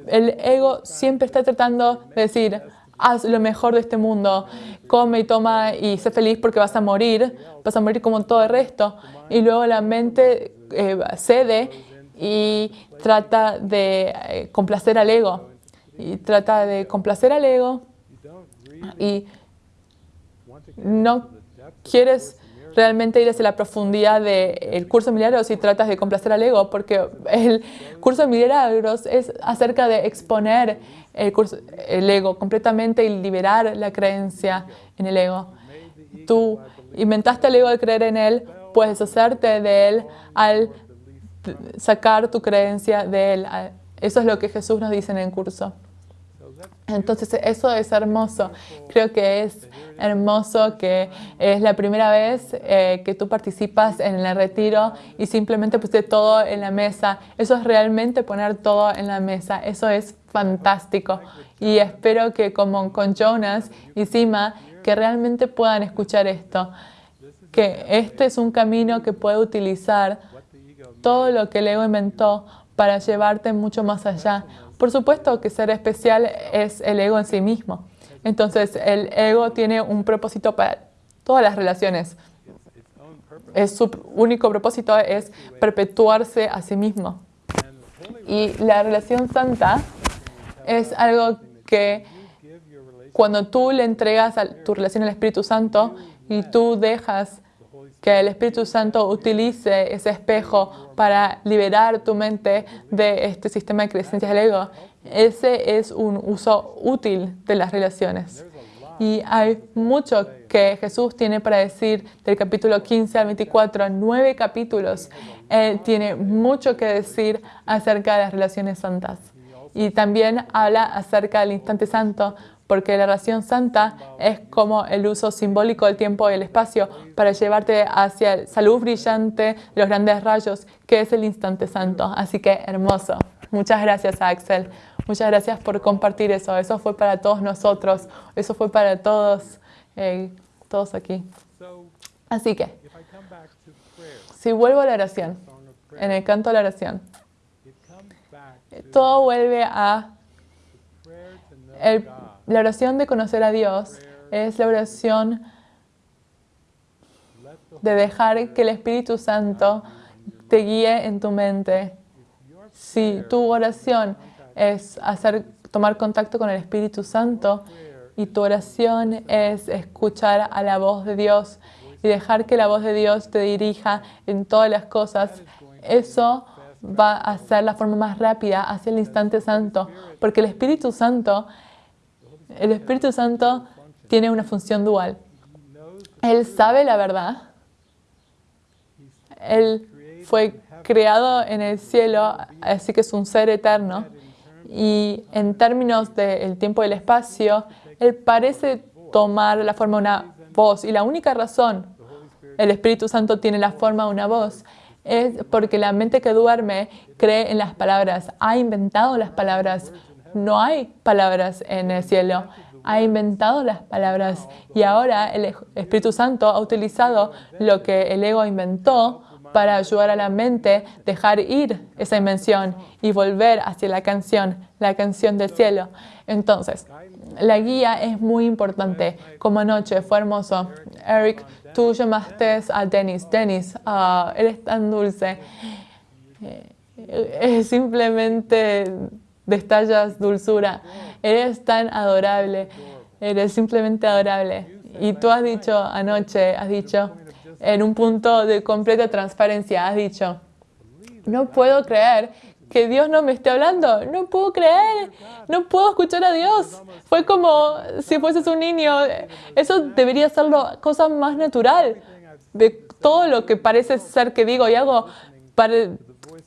El ego siempre está tratando de decir, haz lo mejor de este mundo, come y toma y sé feliz porque vas a morir, vas a morir como todo el resto. Y luego la mente eh, cede y trata de eh, complacer al ego. Y trata de complacer al ego y no quieres realmente ir hacia la profundidad del curso de milagros y tratas de complacer al ego, porque el curso de milagros es acerca de exponer el, el ego completamente y liberar la creencia en el ego. Tú inventaste el ego al creer en él, puedes deshacerte de él al sacar tu creencia de él. Eso es lo que Jesús nos dice en el curso. Entonces eso es hermoso. Creo que es hermoso que es la primera vez eh, que tú participas en el retiro y simplemente pusiste todo en la mesa. Eso es realmente poner todo en la mesa. Eso es fantástico. Y espero que como con Jonas y Sima, que realmente puedan escuchar esto. Que este es un camino que puede utilizar todo lo que el inventó para llevarte mucho más allá. Por supuesto que ser especial es el ego en sí mismo. Entonces, el ego tiene un propósito para todas las relaciones. Es su único propósito es perpetuarse a sí mismo. Y la relación santa es algo que cuando tú le entregas a tu relación al Espíritu Santo y tú dejas que el Espíritu Santo utilice ese espejo para liberar tu mente de este sistema de creencias del ego. Ese es un uso útil de las relaciones. Y hay mucho que Jesús tiene para decir del capítulo 15 al 24, nueve capítulos. Él tiene mucho que decir acerca de las relaciones santas. Y también habla acerca del instante santo, porque la relación santa es como el uso simbólico del tiempo y el espacio para llevarte hacia la luz brillante de los grandes rayos, que es el instante santo. Así que hermoso. Muchas gracias, Axel. Muchas gracias por compartir eso. Eso fue para todos nosotros. Eso fue para todos, eh, todos aquí. Así que, si vuelvo a la oración, en el canto de la oración, todo vuelve a el la oración de conocer a Dios es la oración de dejar que el Espíritu Santo te guíe en tu mente. Si tu oración es hacer, tomar contacto con el Espíritu Santo y tu oración es escuchar a la voz de Dios y dejar que la voz de Dios te dirija en todas las cosas, eso va a ser la forma más rápida hacia el instante santo, porque el Espíritu Santo el Espíritu Santo tiene una función dual. Él sabe la verdad. Él fue creado en el cielo, así que es un ser eterno. Y en términos del tiempo y el espacio, Él parece tomar la forma de una voz. Y la única razón el Espíritu Santo tiene la forma de una voz es porque la mente que duerme cree en las palabras, ha inventado las palabras, no hay palabras en el cielo. Ha inventado las palabras y ahora el Espíritu Santo ha utilizado lo que el ego inventó para ayudar a la mente dejar ir esa invención y volver hacia la canción, la canción del cielo. Entonces, la guía es muy importante. Como anoche fue hermoso. Eric, tú llamaste a Dennis. Dennis, uh, eres tan dulce. Eh, es simplemente destallas dulzura. Eres tan adorable, eres simplemente adorable. Y tú has dicho anoche, has dicho, en un punto de completa transparencia, has dicho, no puedo creer que Dios no me esté hablando, no puedo creer, no puedo escuchar a Dios. Fue como si fueses un niño, eso debería ser la cosa más natural de todo lo que parece ser que digo y hago. Para,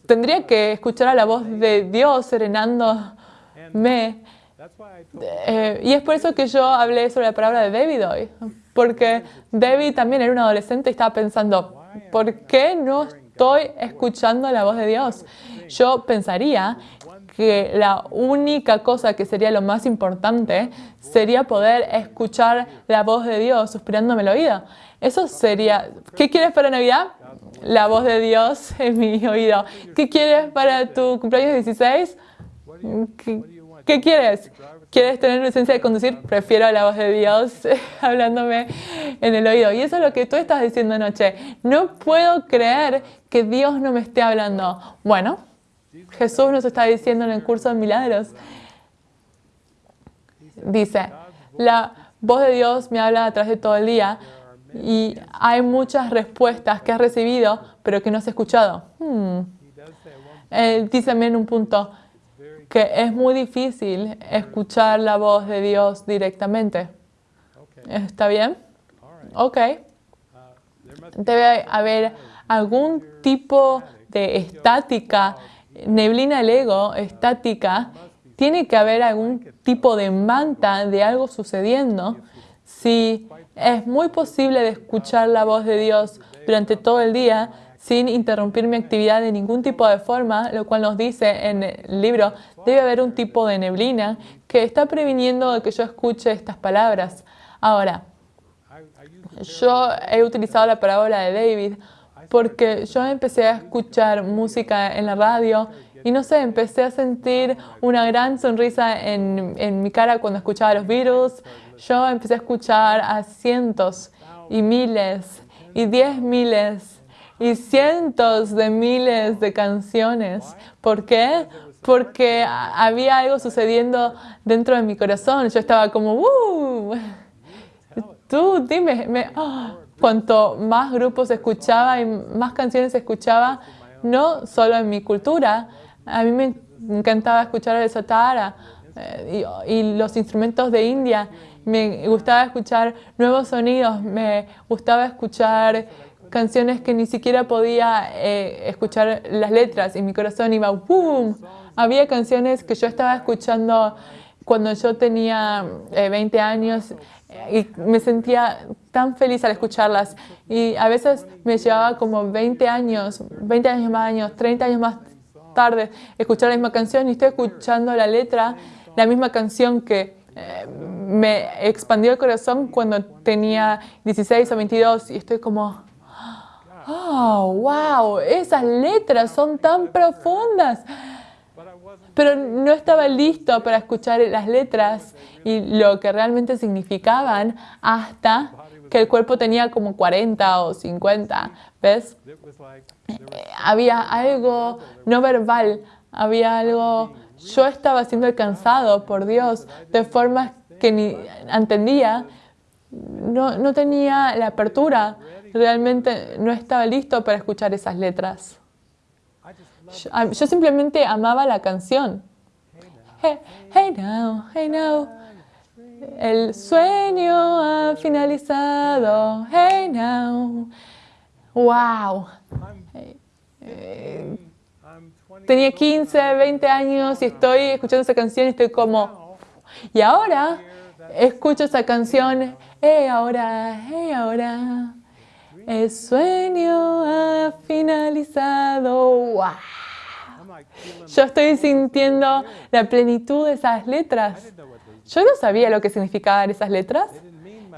tendría que escuchar a la voz de Dios serenándome. Eh, y es por eso que yo hablé sobre la palabra de David hoy, porque David también era un adolescente y estaba pensando, ¿por qué no estoy escuchando la voz de Dios? Yo pensaría que la única cosa que sería lo más importante sería poder escuchar la voz de Dios suspirándome el oído. Eso sería, ¿qué quieres para Navidad? La voz de Dios en mi oído. ¿Qué quieres para tu cumpleaños 16? ¿Qué, quieres? ¿Quieres tener licencia de conducir? Prefiero la voz de Dios (laughs) hablándome en el oído. Y eso es lo que tú estás diciendo anoche. No puedo creer que Dios no me esté hablando. Bueno, Jesús nos está diciendo en el curso de milagros. Dice, la voz de Dios me habla a de todo el día Y hay muchas respuestas que has recibido, pero que no has escuchado. Hmm. Él dice también un punto que es muy difícil escuchar la voz de Dios directamente. ¿Está bien? Ok. Debe haber algún tipo de estática, neblina del ego, estática. Tiene que haber algún tipo de manta de algo sucediendo. Si es muy posible de escuchar la voz de Dios durante todo el día sin interrumpir mi actividad de ningún tipo de forma, lo cual nos dice en el libro, debe haber un tipo de neblina que está previniendo de que yo escuche estas palabras. Ahora, yo he utilizado la parábola de David porque yo empecé a escuchar música en la radio y no sé, empecé a sentir una gran sonrisa en, en mi cara cuando escuchaba los Beatles. Yo empecé a escuchar a cientos y miles y diez miles y cientos de miles de canciones. ¿Por qué? Porque había algo sucediendo dentro de mi corazón. Yo estaba como, ¡uh! Tú dime, me, ¡ah! cuanto más grupos escuchaba y más canciones escuchaba, no solo en mi cultura, a mí me encantaba escuchar el satara eh, y, los instrumentos de India, me gustaba escuchar nuevos sonidos, me gustaba escuchar canciones que ni siquiera podía eh, escuchar las letras y mi corazón iba ¡boom! Había canciones que yo estaba escuchando cuando yo tenía 20 eh, años y me sentía tan feliz al escucharlas. Y a veces me llevaba como 20 años, 20 años más años, 30 años más tarde, escuchar la misma canción y estoy escuchando la letra, la misma canción que me expandió el corazón cuando tenía 16 o 22 y estoy como, oh, wow, esas letras son tan profundas pero no estaba listo para escuchar las letras y lo que realmente significaban hasta que el cuerpo tenía como 40 o 50, ¿ves? Eh, había algo no verbal, había algo, yo estaba siendo alcanzado por Dios de formas que ni entendía, no, no tenía la apertura, realmente no estaba listo para escuchar esas letras. Yo, simplemente amaba la canción. Hey, now, hey now. El sueño ha finalizado. Hey now. Wow. Eh, tenía 15, 20 años y estoy escuchando esa canción y estoy como... Y ahora escucho esa canción. Hey ahora, hey ahora. El sueño ha finalizado. ¡Wow! Yo estoy sintiendo la plenitud de esas letras. Yo no sabía lo que significaban esas letras.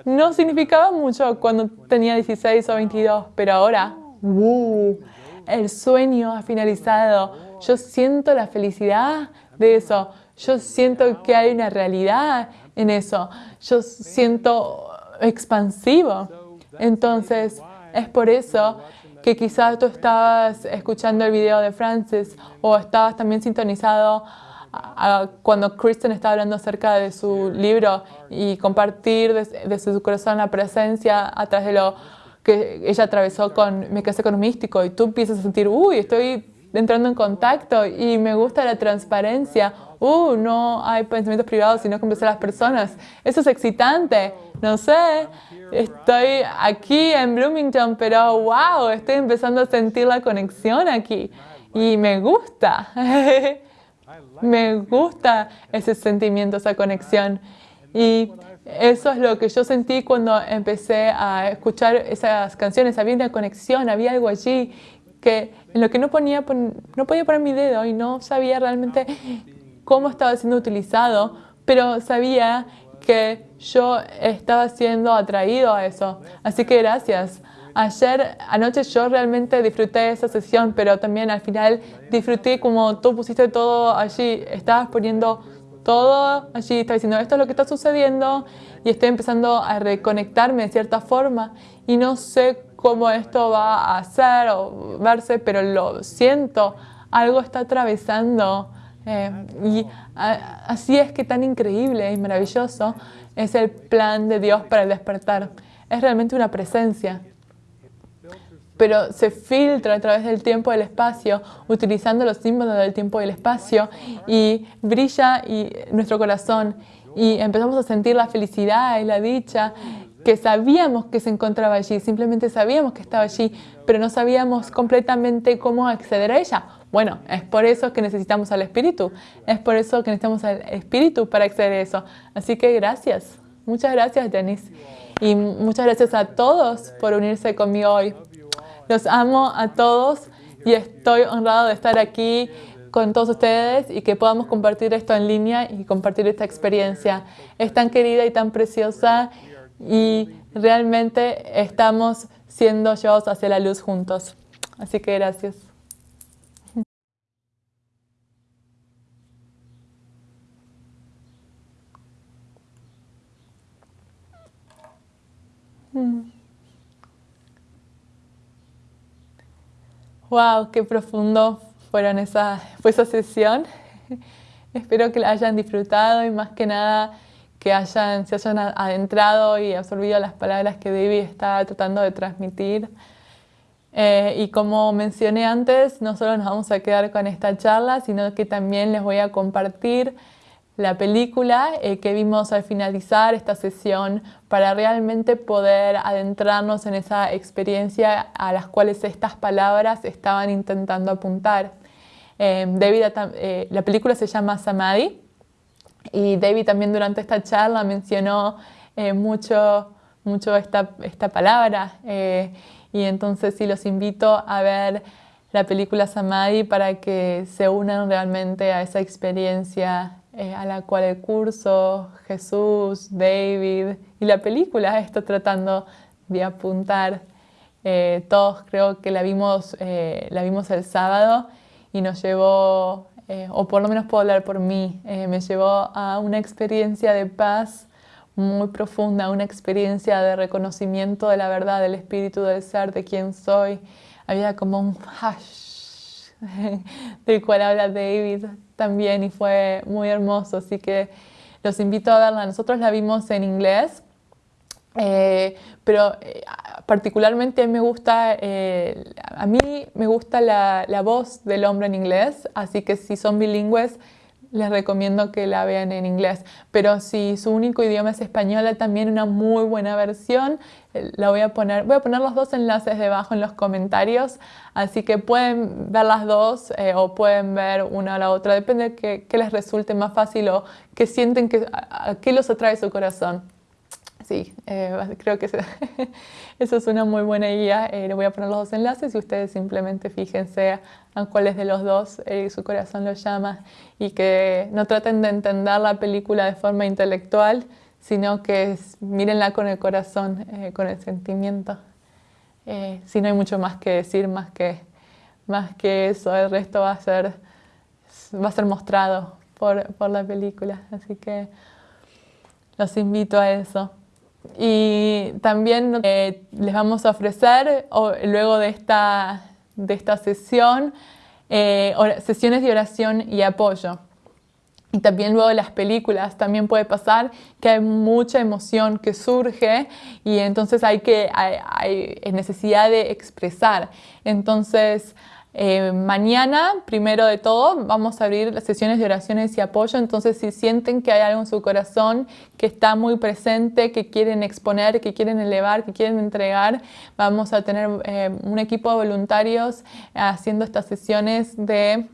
No significaba mucho cuando tenía 16 o 22, pero ahora, ¡wow! El sueño ha finalizado. Yo siento la felicidad de eso. Yo siento que hay una realidad en eso. Yo siento expansivo. Entonces, es por eso que quizás tú estabas escuchando el video de Francis o estabas también sintonizado cuando Kristen estaba hablando acerca de su libro y compartir desde, su corazón la presencia a través de lo que ella atravesó con Me casé con y tú empiezas a sentir, uy, estoy entrando en contacto y me gusta la transparencia, uh, no hay pensamientos privados, sino que a las personas. Eso es excitante, no sé, estoy aquí en Bloomington, pero wow, estoy empezando a sentir la conexión aquí y me gusta. (laughs) me gusta ese sentimiento, esa conexión. Y eso es lo que yo sentí cuando empecé a escuchar esas canciones. Había una conexión, había algo allí que en lo que no, ponía, no podía poner mi dedo y no sabía realmente cómo estaba siendo utilizado, pero sabía que yo estaba siendo atraído a eso. Así que gracias. Ayer, anoche yo realmente disfruté esa sesión, pero también al final disfruté como tú pusiste todo allí, estabas poniendo todo allí, estabas diciendo esto es lo que está sucediendo y estoy empezando a reconectarme de cierta forma y no sé cómo esto va a ser o verse, pero lo siento, algo está atravesando. Eh, y así es que tan increíble y maravilloso es el plan de Dios para el despertar. es realmente una presencia. Pero se filtra a través del tiempo y el espacio, utilizando los símbolos del tiempo y el espacio, y brilla y nuestro corazón. Y empezamos a sentir la felicidad y la dicha que sabíamos que se encontraba allí, simplemente sabíamos que estaba allí, pero no sabíamos completamente cómo acceder a ella. Bueno, es por eso que necesitamos al Espíritu, es por eso que necesitamos al Espíritu para acceder a eso. Así que gracias, muchas gracias Denise y muchas gracias a todos por unirse conmigo hoy. Los amo a todos y estoy honrado de estar aquí con todos ustedes y que podamos compartir esto en línea y compartir esta experiencia. Es tan querida y tan preciosa y realmente estamos siendo llevados hacia la luz juntos. Así que gracias. Wow, qué profundo fue esa sesión. (laughs) Espero que la hayan disfrutado y más que nada que hayan, se hayan adentrado y absorbido las palabras que David está tratando de transmitir. Eh, y como mencioné antes, no solo nos vamos a quedar con esta charla, sino que también les voy a compartir la película eh, que vimos al finalizar esta sesión para realmente poder adentrarnos en esa experiencia a las cuales estas palabras estaban intentando apuntar. Eh, David, la película se llama Samadhi y David también durante esta charla mencionó eh, mucho, mucho esta, esta palabra eh, y entonces sí los invito a ver la película Samadhi para que se unan realmente a esa experiencia eh, a la cual el curso, Jesús, David y la película está tratando de apuntar. todos creo que la vimos, la vimos el sábado y nos llevó eh, o por lo menos puedo hablar por mí, eh, me llevó a una experiencia de paz muy profunda, una experiencia de reconocimiento de la verdad, del espíritu del ser, de quién soy. Había como un hash (laughs) del cual habla David también y fue muy hermoso, así que los invito a verla. Nosotros la vimos en inglés, eh, pero particularmente a mí me gusta, eh, a mí me gusta la, voz del hombre en inglés, así que si son bilingües les recomiendo que la vean en inglés. Pero si su único idioma es español, también una muy buena versión. Eh, la voy a poner, voy a poner los dos enlaces debajo en los comentarios, así que pueden ver las dos eh, o pueden ver una o la otra, depende de que, les resulte más fácil o que sienten que a, qué los atrae su corazón sí, eh, creo que (laughs) eso es una muy buena guía. Eh, le voy a poner los dos enlaces y ustedes simplemente fíjense a cuáles de los dos eh, su corazón los llama y que no traten de entender la película de forma intelectual, sino que mírenla con el corazón, con el sentimiento. si no hay mucho más que decir, más que, más que eso, el resto va a ser, va a ser mostrado por, por la película. Así que los invito a eso. Y también eh, les vamos a ofrecer, luego de esta, de esta sesión, eh, sesiones de oración y apoyo. Y también luego de las películas también puede pasar que hay mucha emoción que surge y entonces hay, que, hay, hay necesidad de expresar. Entonces eh, mañana, primero de todo, vamos a abrir las sesiones de oraciones y apoyo. Entonces, si sienten que hay algo en su corazón que está muy presente, que quieren exponer, que quieren elevar, que quieren entregar, vamos a tener eh, un equipo de voluntarios haciendo estas sesiones de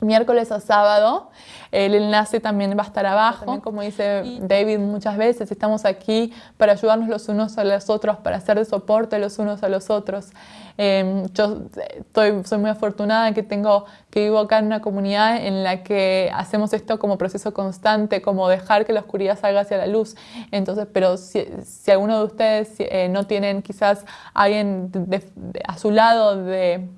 miércoles a sábado. El enlace también va a estar abajo. como dice David muchas veces, estamos aquí para ayudarnos los unos a los otros, para hacer de soporte los unos a los otros. Em, yo estoy, soy muy afortunada que tengo que vivo acá en una comunidad en la que hacemos esto como proceso constante, como dejar que la oscuridad salga hacia la luz. Entonces, pero si, alguno de ustedes eh, no tienen quizás alguien a su lado de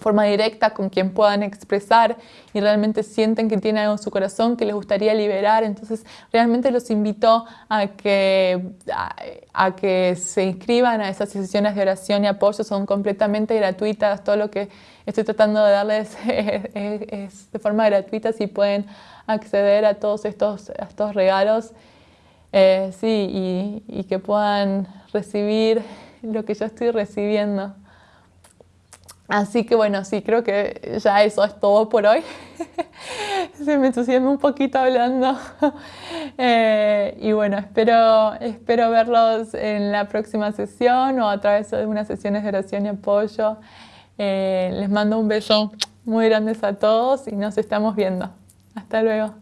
forma directa con quien puedan expresar y realmente sienten que tiene algo en su corazón que les gustaría liberar. Entonces realmente los invito a que, a, que se inscriban a esas sesiones de oración y apoyo. Son completamente gratuitas. Todo lo que estoy tratando de darles (laughs) es, de forma gratuita si pueden acceder a todos estos, estos regalos. Eh, sí, y, que puedan recibir lo que yo estoy recibiendo. Así que bueno, sí, creo que ya eso es todo por hoy. (laughs) Se me entusiasma un poquito hablando. (laughs) Eh, y bueno, espero, espero verlos en la próxima sesión o a través de unas sesiones de oración y apoyo. Eh, les mando un beso muy grande a todos y nos estamos viendo. Hasta luego.